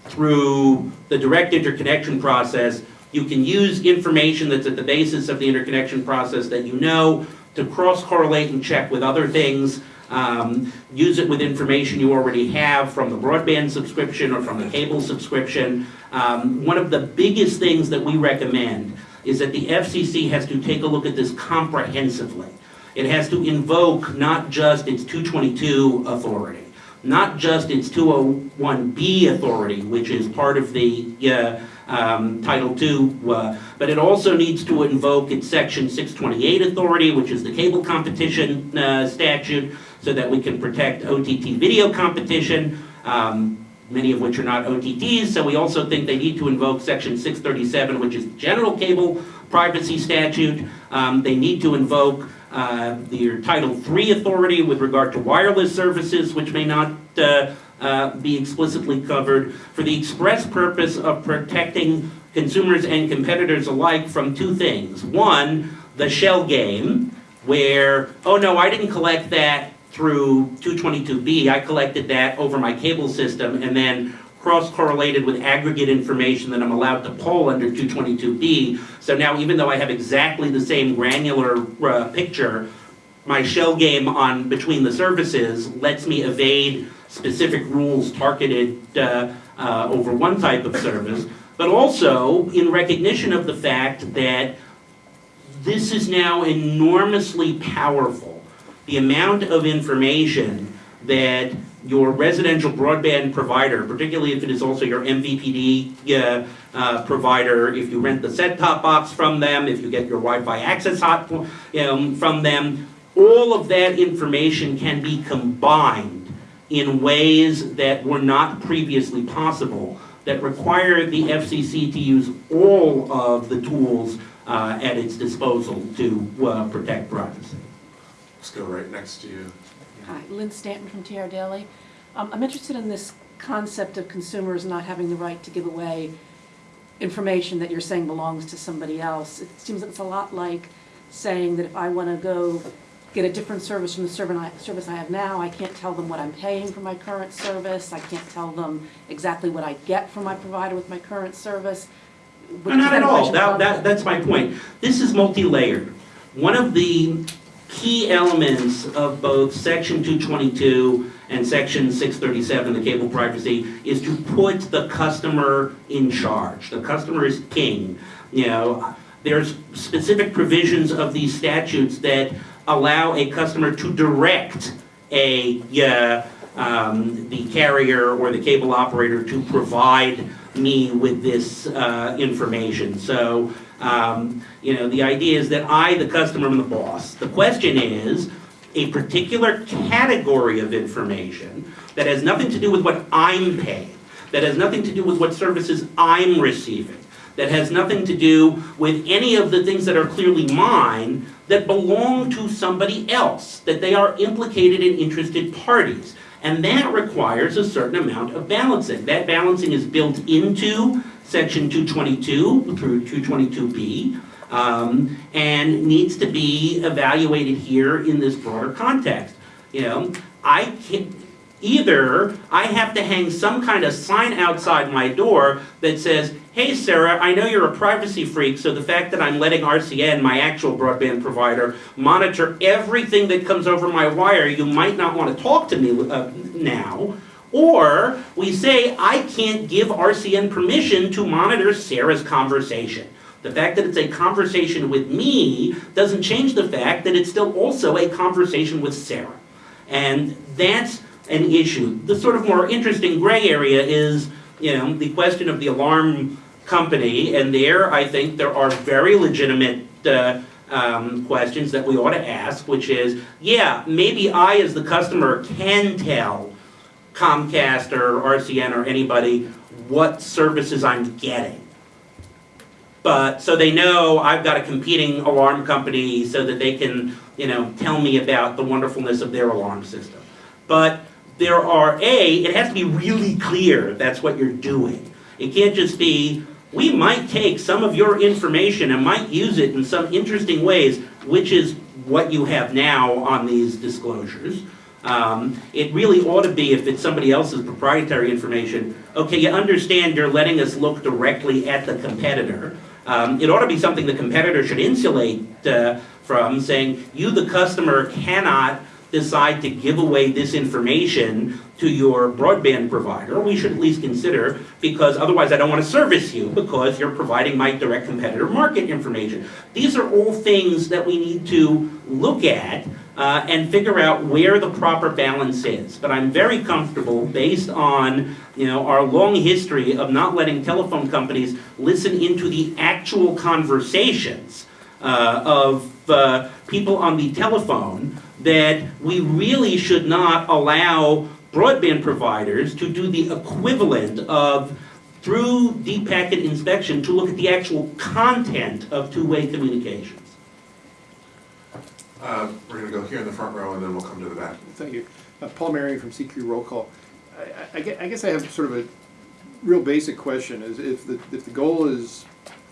through the direct interconnection process, you can use information that's at the basis of the interconnection process that you know to cross-correlate and check with other things. Um, use it with information you already have from the broadband subscription or from the cable subscription. Um, one of the biggest things that we recommend is that the FCC has to take a look at this comprehensively. It has to invoke not just its 222 authority, not just its 201B authority, which is part of the uh, um, Title II, uh, but it also needs to invoke its Section 628 authority, which is the cable competition uh, statute, so that we can protect OTT video competition, um, many of which are not OTTs. So we also think they need to invoke Section 637, which is the general cable privacy statute. Um, they need to invoke uh, their Title III authority with regard to wireless services, which may not uh, uh, be explicitly covered, for the express purpose of protecting consumers and competitors alike from two things. One, the shell game, where, oh no, I didn't collect that through 222B, I collected that over my cable system and then cross-correlated with aggregate information that I'm allowed to pull under 222B. So now even though I have exactly the same granular uh, picture, my shell game on between the services lets me evade specific rules targeted uh, uh, over one type of service. but also in recognition of the fact that this is now enormously powerful. The amount of information that your residential broadband provider, particularly if it is also your MVPD uh, uh, provider, if you rent the set-top box from them, if you get your Wi-Fi access hot um, from them, all of that information can be combined in ways that were not previously possible, that require the FCC to use all of the tools uh, at its disposal to uh, protect privacy. Let's go right next to you. Hi, Lynn Stanton from TR Daily. Um, I'm interested in this concept of consumers not having the right to give away information that you're saying belongs to somebody else. It seems that it's a lot like saying that if I want to go get a different service from the service I have now, I can't tell them what I'm paying for my current service, I can't tell them exactly what I get from my provider with my current service. No, Not at all, that, that, that's my point. This is multi-layered. One of the key elements of both section two twenty-two and section six thirty-seven, the cable privacy, is to put the customer in charge. The customer is king. You know, there's specific provisions of these statutes that allow a customer to direct a, uh, um, the carrier or the cable operator to provide me with this uh, information. So, um, you know, the idea is that I, the customer, am the boss. The question is, a particular category of information that has nothing to do with what I'm paying, that has nothing to do with what services I'm receiving, that has nothing to do with any of the things that are clearly mine, that belong to somebody else, that they are implicated in interested parties. And that requires a certain amount of balancing. That balancing is built into section 222 through 222B, um, and needs to be evaluated here in this broader context. You know, I can, either I have to hang some kind of sign outside my door that says, hey Sarah, I know you're a privacy freak, so the fact that I'm letting RCN, my actual broadband provider, monitor everything that comes over my wire, you might not want to talk to me uh, now. Or we say, I can't give RCN permission to monitor Sarah's conversation. The fact that it's a conversation with me doesn't change the fact that it's still also a conversation with Sarah. And that's an issue. The sort of more interesting gray area is, you know, the question of the alarm company, and there I think there are very legitimate uh, um, questions that we ought to ask, which is, yeah, maybe I as the customer can tell Comcast or RCN or anybody what services I'm getting. But, so they know I've got a competing alarm company so that they can, you know, tell me about the wonderfulness of their alarm system. But there are, A, it has to be really clear that's what you're doing. It can't just be, we might take some of your information and might use it in some interesting ways, which is what you have now on these disclosures. Um, it really ought to be, if it's somebody else's proprietary information, okay, you understand you're letting us look directly at the competitor. Um, it ought to be something the competitor should insulate uh, from, saying, you, the customer, cannot decide to give away this information to your broadband provider, we should at least consider, because otherwise I don't want to service you, because you're providing my direct competitor market information. These are all things that we need to look at uh, and figure out where the proper balance is. But I'm very comfortable, based on you know our long history of not letting telephone companies listen into the actual conversations uh, of uh, people on the telephone, that we really should not allow broadband providers to do the equivalent of through deep packet inspection to look at the actual content of two-way communications. Uh, We're going to go here in the front row, and then we'll come to the back. Thank you. Uh, Paul Merrion from CQ Roll Call. I- I- I guess I have sort of a real basic question, is if the, if the goal is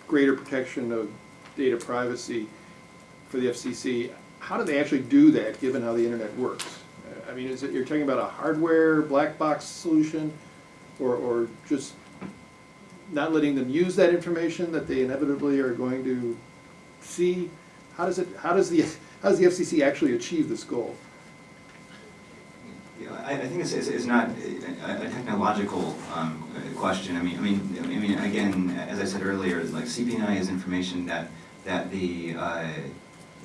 greater protection of data privacy for the FCC, how do they actually do that, given how the internet works? Uh, I mean, is it, you're talking about a hardware black box solution, or, or just not letting them use that information that they inevitably are going to see? How does it, how does the, how does the FCC actually achieve this goal? Know, I, I think it's, it's, it's not a, a technological, um, question, I mean, I mean, I mean, again, as I said earlier, like CPNI is information that, that the, uh,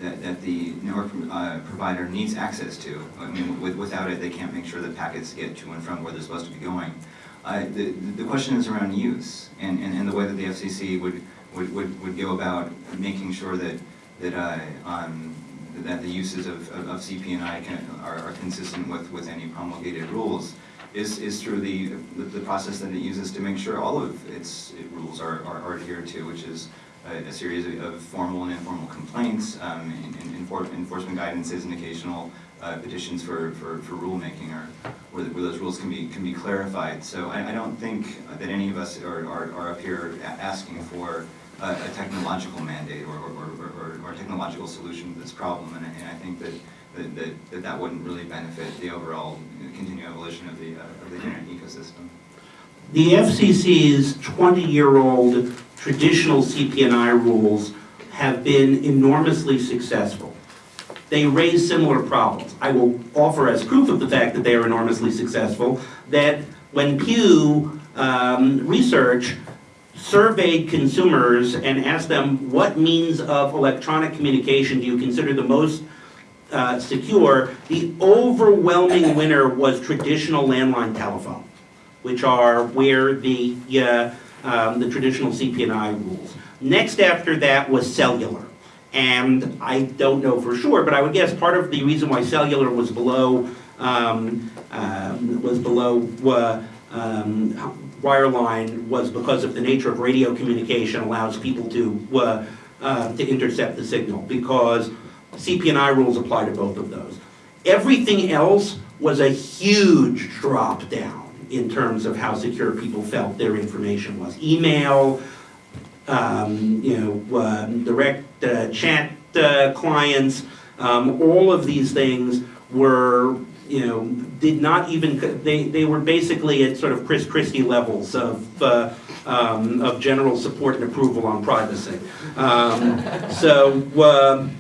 that, that the network, uh, provider needs access to. I mean, with, without it, they can't make sure that packets get to and from where they're supposed to be going. Uh, the, the question is around use, and, and, and the way that the FCC would, would, would, would go about making sure that, that, uh, um, that the uses of, of of CPNI can, are, are consistent with, with any promulgated rules, is, is through the, the, process that it uses to make sure all of its rules are, are are adhered to, which is a, a series of- of formal and informal complaints, um, enforcement guidances and occasional, uh, petitions for, for, for rulemaking or where, where those rules can be, can be clarified. So I, I don't think that any of us are, are, are up here asking for a, a technological mandate or, or, or, or- a technological solution to this problem. And I, and I think that, that, that, that that wouldn't really benefit the overall continued evolution of the, uh, of the internet ecosystem. The FCC's 20-year-old traditional CPNI rules have been enormously successful. They raise similar problems. I will offer as proof of the fact that they are enormously successful, that when Pew um, Research surveyed consumers and asked them, what means of electronic communication do you consider the most uh, secure, the overwhelming winner was traditional landline telephone which are where the, uh, um, the traditional CPNI rules. Next after that was cellular. And I don't know for sure, but I would guess part of the reason why cellular was below, um, um, was below, uh, um, wireline was because of the nature of radio communication allows people to, uh, uh, to intercept the signal, because CPNI rules apply to both of those. Everything else was a huge drop down in terms of how secure people felt their information was. Email, um, you know, uh, direct uh, chat uh, clients, um, all of these things were, you know, did not even, they, they were basically at sort of Chris Christie levels of, uh, um, of general support and approval on privacy. Um, so, um,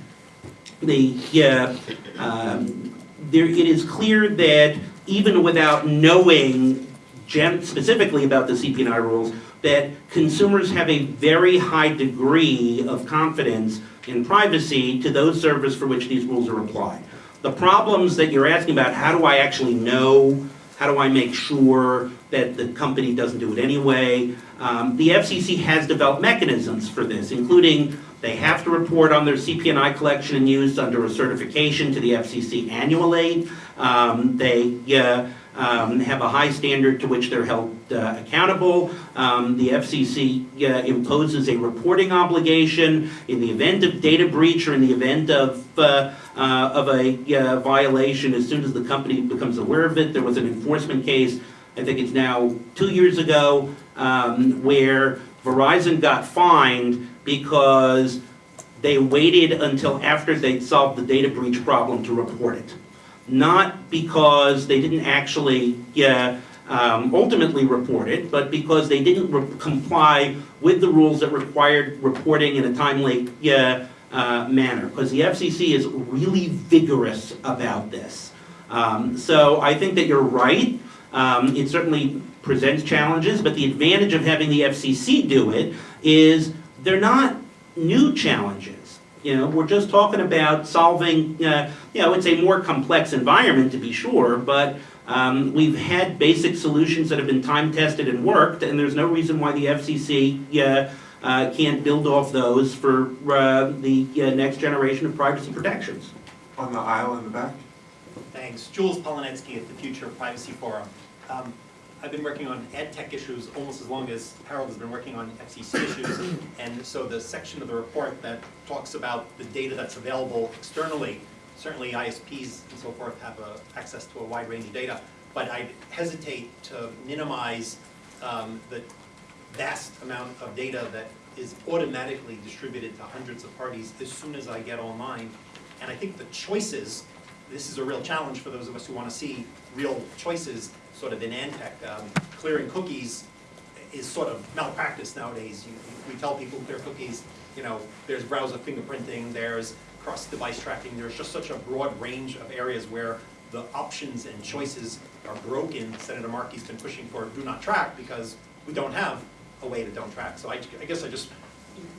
the, yeah, um, there, it is clear that even without knowing specifically about the CPNI rules, that consumers have a very high degree of confidence in privacy to those servers for which these rules are applied. The problems that you're asking about, how do I actually know, how do I make sure that the company doesn't do it anyway? Um, the FCC has developed mechanisms for this, including they have to report on their CPNI collection and use under a certification to the FCC annually. Um, they uh, um, have a high standard to which they're held uh, accountable. Um, the FCC uh, imposes a reporting obligation in the event of data breach or in the event of uh, of a violation. As soon as the company becomes aware of it, there was an enforcement case. I think it's now two years ago um, where Verizon got fined because they waited until after they'd solved the data breach problem to report it. Not because they didn't actually uh, um, ultimately report it, but because they didn't comply with the rules that required reporting in a timely uh, uh, manner. Because the FCC is really vigorous about this. Um, so I think that you're right. Um, it certainly presents challenges, but the advantage of having the FCC do it is they're not new challenges. You know, we're just talking about solving, uh, you know, it's a more complex environment to be sure, but um, we've had basic solutions that have been time tested and worked, and there's no reason why the FCC uh, uh, can't build off those for uh, the uh, next generation of privacy protections. On the aisle in the back? Thanks. Jules Polonetsky at the Future Privacy Forum. Um, I've been working on ed tech issues almost as long as Harold has been working on FCC issues. And so the section of the report that talks about the data that's available externally, certainly ISPs and so forth have uh, access to a wide range of data. But I hesitate to minimize um, the vast amount of data that is automatically distributed to hundreds of parties as soon as I get online. And I think the choices, this is a real challenge for those of us who want to see real choices, sort of in ad tech. Um, Clearing cookies is sort of malpractice nowadays. You- We tell people clear cookies, you know, there's browser fingerprinting, there's cross-device tracking, there's just such a broad range of areas where the options and choices are broken. Senator Markey's been pushing for do not track because we don't have a way to don't track. So I, I guess I just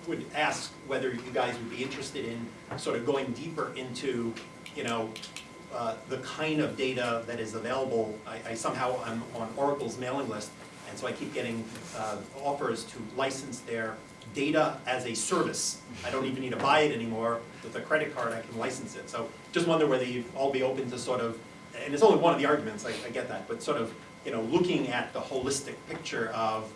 would ask whether you guys would be interested in sort of going deeper into, you know, uh, the kind of data that is available. I, I somehow, I'm on Oracle's mailing list, and so I keep getting uh, offers to license their data as a service. I don't even need to buy it anymore. With a credit card, I can license it. So just wonder whether you'd all be open to sort of, and it's only one of the arguments, I, I get that, but sort of, you know, looking at the holistic picture of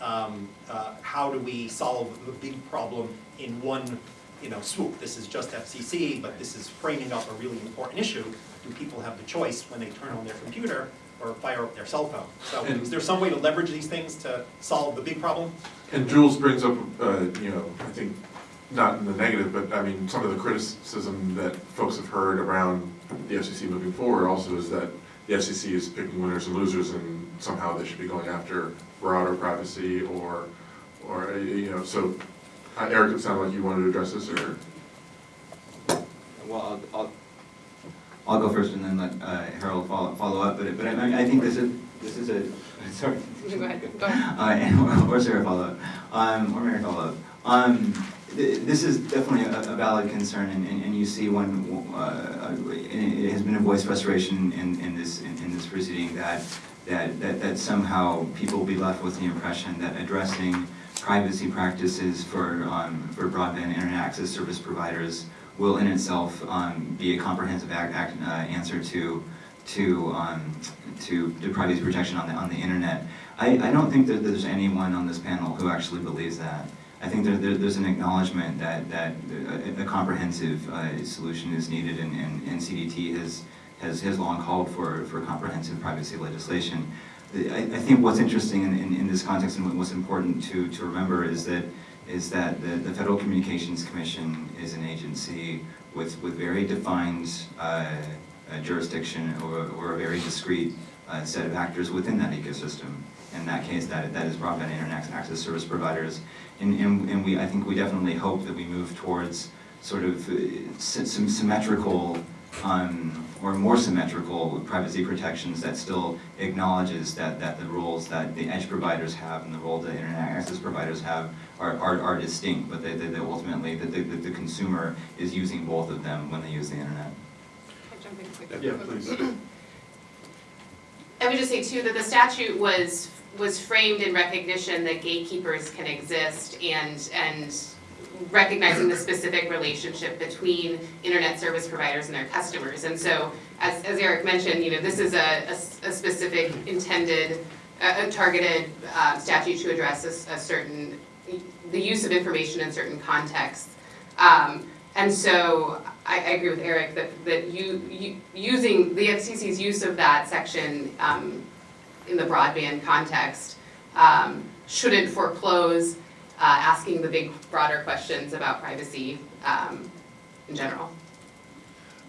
um, uh, how do we solve the big problem in one, you know, swoop? This is just FCC, but this is framing up a really important issue. Do people have the choice when they turn on their computer or fire up their cell phone? So is there some way to leverage these things to solve the big problem? And Jules brings up, uh, you know, I think, not in the negative, but I mean, some of the criticism that folks have heard around the FCC moving forward also is that the FCC is picking winners and losers and somehow they should be going after broader privacy or, or, uh, you know, so, uh, Eric, it sounded like you wanted to address this, or? Well, I'll, I'll, I'll go first and then let uh, Harold follow, follow up, but, but I, I think this is, this is a, sorry. Go ahead, go ahead. Uh, or Sarah follow up, um, or Mary follow up. Um, th- this is definitely a, a valid concern, and, and, and you see when, uh, it it has been a voice frustration in, in this, in, in this proceeding that, that, that, that somehow people will be left with the impression that addressing privacy practices for, um, for broadband internet access service providers will in itself, um, be a comprehensive act, act, uh, answer to, to, um, to, to privacy protection on the, on the internet. I, I don't think that there's anyone on this panel who actually believes that. I think there, there, there's an acknowledgement that, that a, a comprehensive, uh, solution is needed and, and, and CDT has, has, has long called for, for comprehensive privacy legislation. I, I think what's interesting in, in, in this context and what's important to, to remember is that, is that the, the Federal Communications Commission is an agency with, with very defined, uh, uh, jurisdiction or, or a very discrete uh, set of actors within that ecosystem. In that case, that, that is broadband internet access service providers. And, and, and we, I think we definitely hope that we move towards sort of uh, some symmetrical um, or more symmetrical privacy protections that still acknowledges that, that the roles that the edge providers have and the role that internet access providers have are, are, are distinct, but that, that that ultimately that the, the consumer is using both of them when they use the internet. Can I jump in quick? Yeah, please. I would just say too, that the statute was, was framed in recognition that gatekeepers can exist and, and recognizing the specific relationship between internet service providers and their customers. And so, as, as Eric mentioned, you know, this is a a specific intended, a, a targeted, uh, statute to address a, a certain, the use of information in certain contexts. Um, and so, I, I agree with Eric that, that you, you, using, the FCC's use of that section, um, in the broadband context, um, shouldn't foreclose, uh, asking the big broader questions about privacy, um, in general.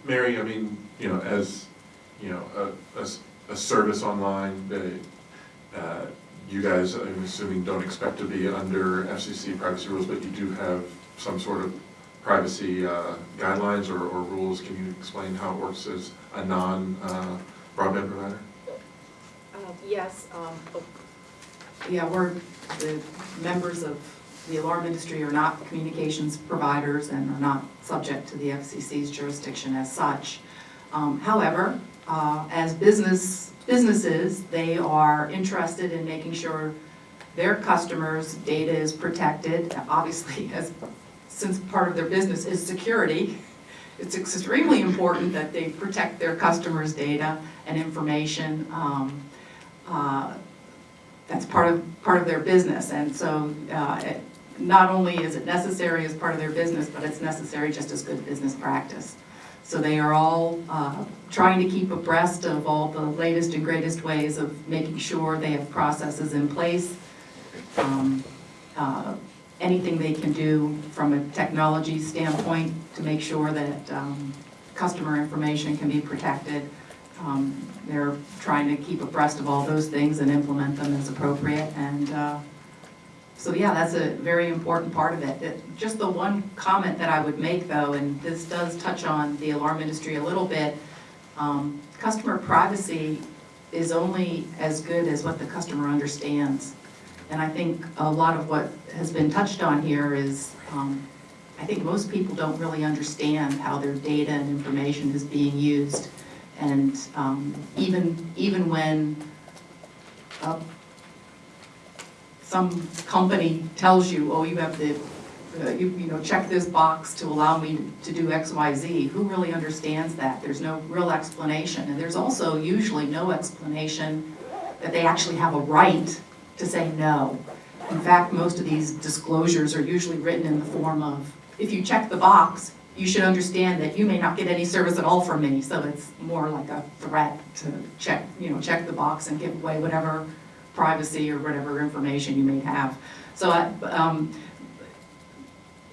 Mary, I mean, you know, as, you know, a, a a service online, uh, uh, you guys, I'm assuming, don't expect to be under FCC privacy rules, but you do have some sort of privacy uh, guidelines or, or rules. Can you explain how it works as a non-broadband provider? Yes, um, oh, yeah, we're, the members of the alarm industry are not communications providers and are not subject to the FCC's jurisdiction as such. Um, However, uh, as business, businesses, they are interested in making sure their customers' data is protected, obviously, as, since part of their business is security, it's extremely important that they protect their customers' data and information. Um, uh, That's part of, part of their business, and so uh, it- not only is it necessary as part of their business, but it's necessary just as good business practice. So they are all uh, trying to keep abreast of all the latest and greatest ways of making sure they have processes in place. Um, uh, Anything they can do from a technology standpoint to make sure that um, customer information can be protected. Um, They're trying to keep abreast of all those things and implement them as appropriate. And uh, so, yeah, that's a very important part of it. It- Just the one comment that I would make, though, and this does touch on the alarm industry a little bit, Um, Customer privacy is only as good as what the customer understands. And I think a lot of what has been touched on here is, um, I think most people don't really understand how their data and information is being used. And um, even, even when uh, some company tells you, oh, you have to, uh, you, you know, check this box to allow me to do X, Y, Z, who really understands that? There's no real explanation. And there's also usually no explanation that they actually have a right to say no. In fact, most of these disclosures are usually written in the form of, if you check the box, you should understand that you may not get any service at all from me. So it's more like a threat to check, you know, check the box and give away whatever privacy or whatever information you may have. So I, um,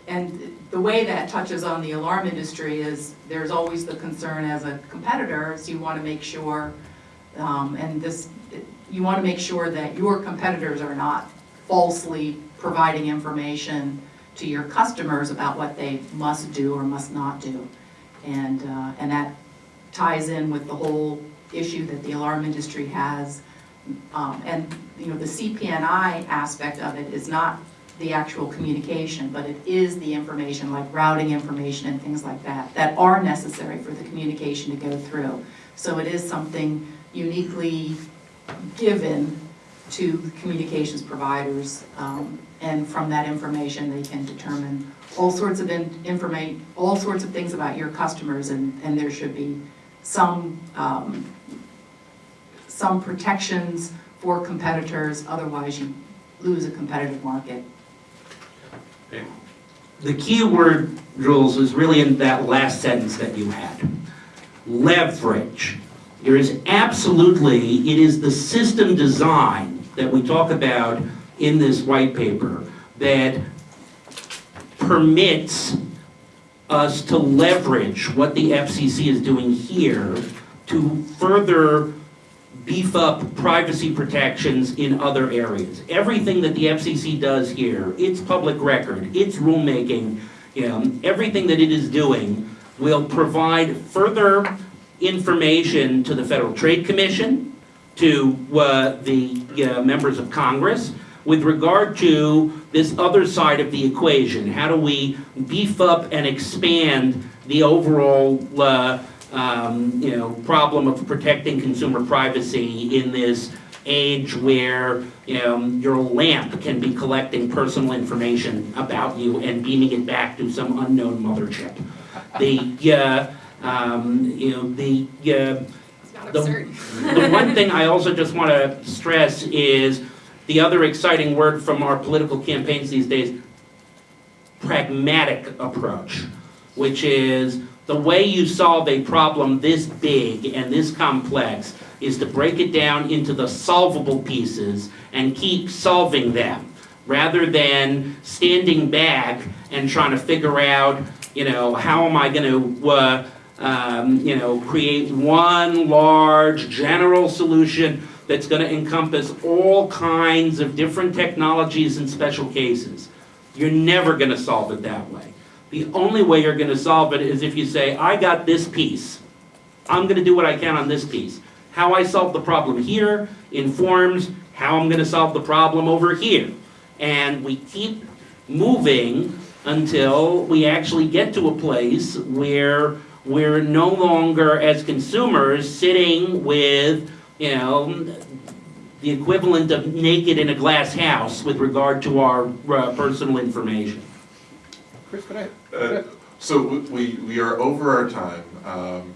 and the way that touches on the alarm industry is, there's always the concern as a competitor, is you wanna make sure, um, and this, you wanna make sure that your competitors are not falsely providing information to your customers about what they must do or must not do. And, uh, and that ties in with the whole issue that the alarm industry has. Um, and, you know, the CPNI aspect of it is not the actual communication, but it is the information, like routing information and things like that, that are necessary for the communication to go through. So it is something uniquely given to communications providers, um, and from that information, they can determine all sorts of in- informa, all sorts of things about your customers, and, and there should be some, um, some protections for competitors, otherwise you lose a competitive market. The key word, Jules, is really in that last sentence that you had. Leverage. There is absolutely, it is the system design that we talk about in this white paper that permits us to leverage what the FCC is doing here to further beef up privacy protections in other areas. Everything that the FCC does here, its public record, its rulemaking, you know, everything that it is doing will provide further information to the Federal Trade Commission, to uh, the uh, members of Congress, with regard to this other side of the equation. How do we beef up and expand the overall uh, um, you know, problem of protecting consumer privacy in this age where, you know, your lamp can be collecting personal information about you and beaming it back to some unknown mothership. The, uh, um, you know, the, uh, The- the one thing I also just want to stress is the other exciting word from our political campaigns these days, pragmatic approach, which is the way you solve a problem this big and this complex is to break it down into the solvable pieces and keep solving them, rather than standing back and trying to figure out, you know, how am I going to, uh, um, you know, create one large general solution that's going to encompass all kinds of different technologies and special cases. You're never going to solve it that way. The only way you're going to solve it is if you say, I got this piece. I'm going to do what I can on this piece. How I solve the problem here informs how I'm going to solve the problem over here. And we keep moving until we actually get to a place where we're no longer, as consumers, sitting with, you know, the equivalent of naked in a glass house with regard to our uh, personal information. Chris, could I, Uh, So we, we are over our time. Um,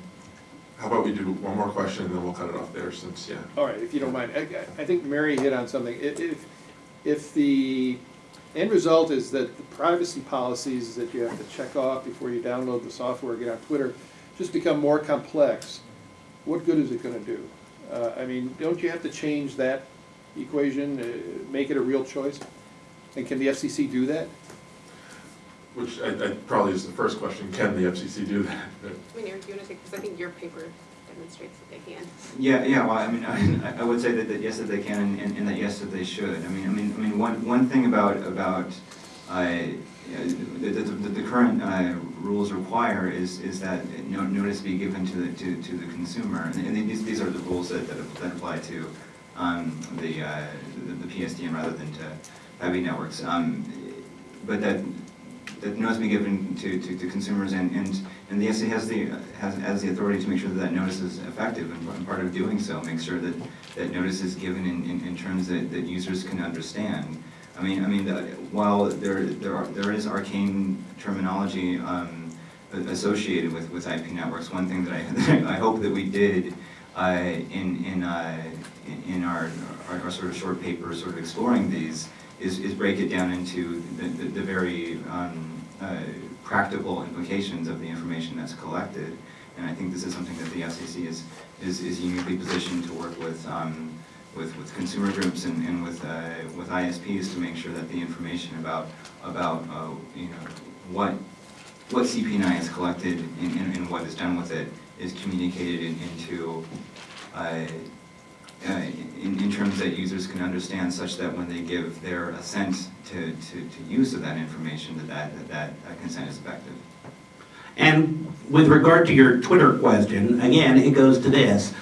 How about we do one more question and then we'll cut it off there since, yeah. all right, if you don't mind, I, I think Mary hit on something. If, if, if the end result is that the privacy policies that you have to check off before you download the software, get on Twitter, just become more complex, what good is it gonna do? Uh, I mean, don't you have to change that equation, uh, make it a real choice? And can the FCC do that? Which I, I probably is the first question, can the FCC do that? I mean, Eric, you want to take, because I think your paper demonstrates that they can. Yeah, yeah, well, I mean, I, I would say that, that yes, that they can, and, and that yes, that they should. I mean, I mean, I mean, one, one thing about, about, uh, the, the, the the current, uh, rules require is, is that no- notice be given to the, to, to the consumer. And these, these are the rules that, that that apply to um, the, uh, the the PSTN rather than to IP networks. Um, But that, that notice be given to, to, to consumers and, and, and the FCC has the, has, has the authority to make sure that that notice is effective and and part of doing so, make sure that, that notice is given in, in, in terms that, that users can understand. I mean, I mean, the- while there, there are, there is arcane terminology, um, associated with, with IP networks, one thing that I, I hope that we did, uh, in, in, uh, in- our, our, our sort of short paper, sort of exploring these, is, is break it down into the, the, the very, um, uh, practical implications of the information that's collected. And I think this is something that the FCC is, is, is uniquely positioned to work with, um, with, with consumer groups and, and with, uh, with ISPs to make sure that the information about, about, uh, you know, what, what CPNI is collected and, and and what is done with it is communicated in- into, uh, uh, in, in terms that users can understand such that when they give their assent to, to, to use of that information, that that, that that consent is effective. And with regard to your Twitter question, again, it goes to this.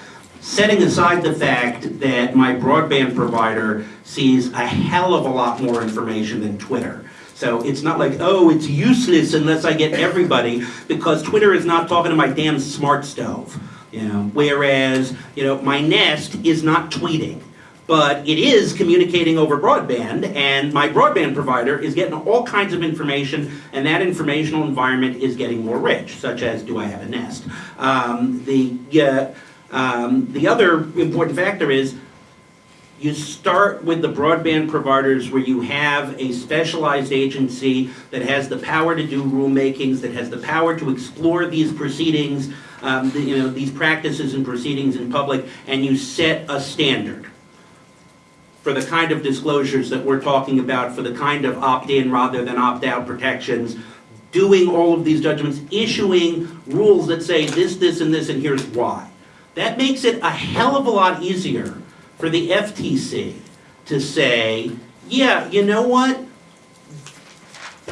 Setting aside the fact that my broadband provider sees a hell of a lot more information than Twitter. So it's not like, oh, it's useless unless I get everybody, because Twitter is not talking to my damn smart stove. You know, whereas, you know, my Nest is not tweeting but it is communicating over broadband, and my broadband provider is getting all kinds of information, and that informational environment is getting more rich, such as, do I have a Nest? Um, the, uh, um, the other important factor is, you start with the broadband providers where you have a specialized agency that has the power to do rulemakings, that has the power to explore these proceedings, um, the- you know, these practices and proceedings in public, and you set a standard for the kind of disclosures that we're talking about, for the kind of opt-in rather than opt-out protections, doing all of these judgments, issuing rules that say this, this, and this, and here's why. That makes it a hell of a lot easier for the FTC to say, yeah, you know what?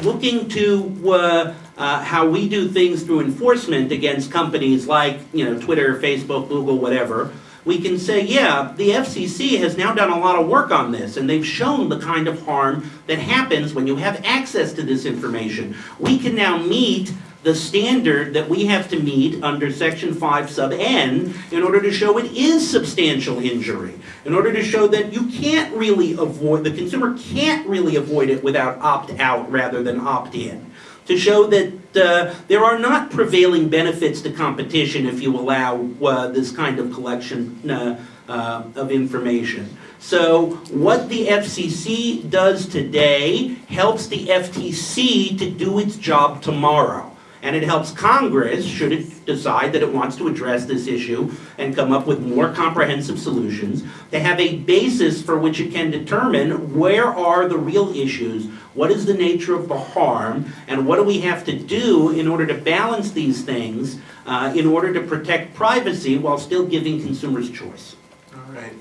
Looking to uh, uh, how we do things through enforcement against companies like, you know, Twitter, Facebook, Google, whatever, we can say, yeah, the FCC has now done a lot of work on this, and they've shown the kind of harm that happens when you have access to this information. We can now meet the standard that we have to meet under section five sub N in order to show it is substantial injury. In order to show that you can't really avoid, the consumer can't really avoid it without opt-out rather than opt-in to show that uh, there are not prevailing benefits to competition if you allow uh, this kind of collection uh, uh, of information. So what the FCC does today helps the FTC to do its job tomorrow. And it helps Congress, should it decide that it wants to address this issue and come up with more comprehensive solutions, to have a basis for which it can determine where are the real issues, what is the nature of the harm, and what do we have to do in order to balance these things uh, in order to protect privacy while still giving consumers choice. All right.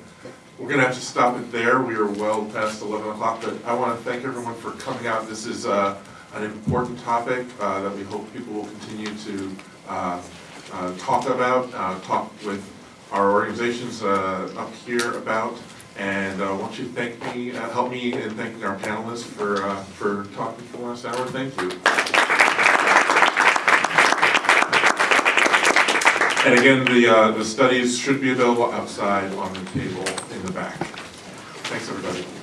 We're gonna have to stop it there. We are well past eleven o'clock, but I wanna thank everyone for coming out. This is, uh, an important topic, uh, that we hope people will continue to, uh, uh, talk about, uh, talk with our organizations, uh, up here about. And, uh, won't you thank me, help me in thanking our panelists for, for talking for the last hour? Thank you. And again, the, uh, the studies should be available outside on the table in the back. Thanks, everybody.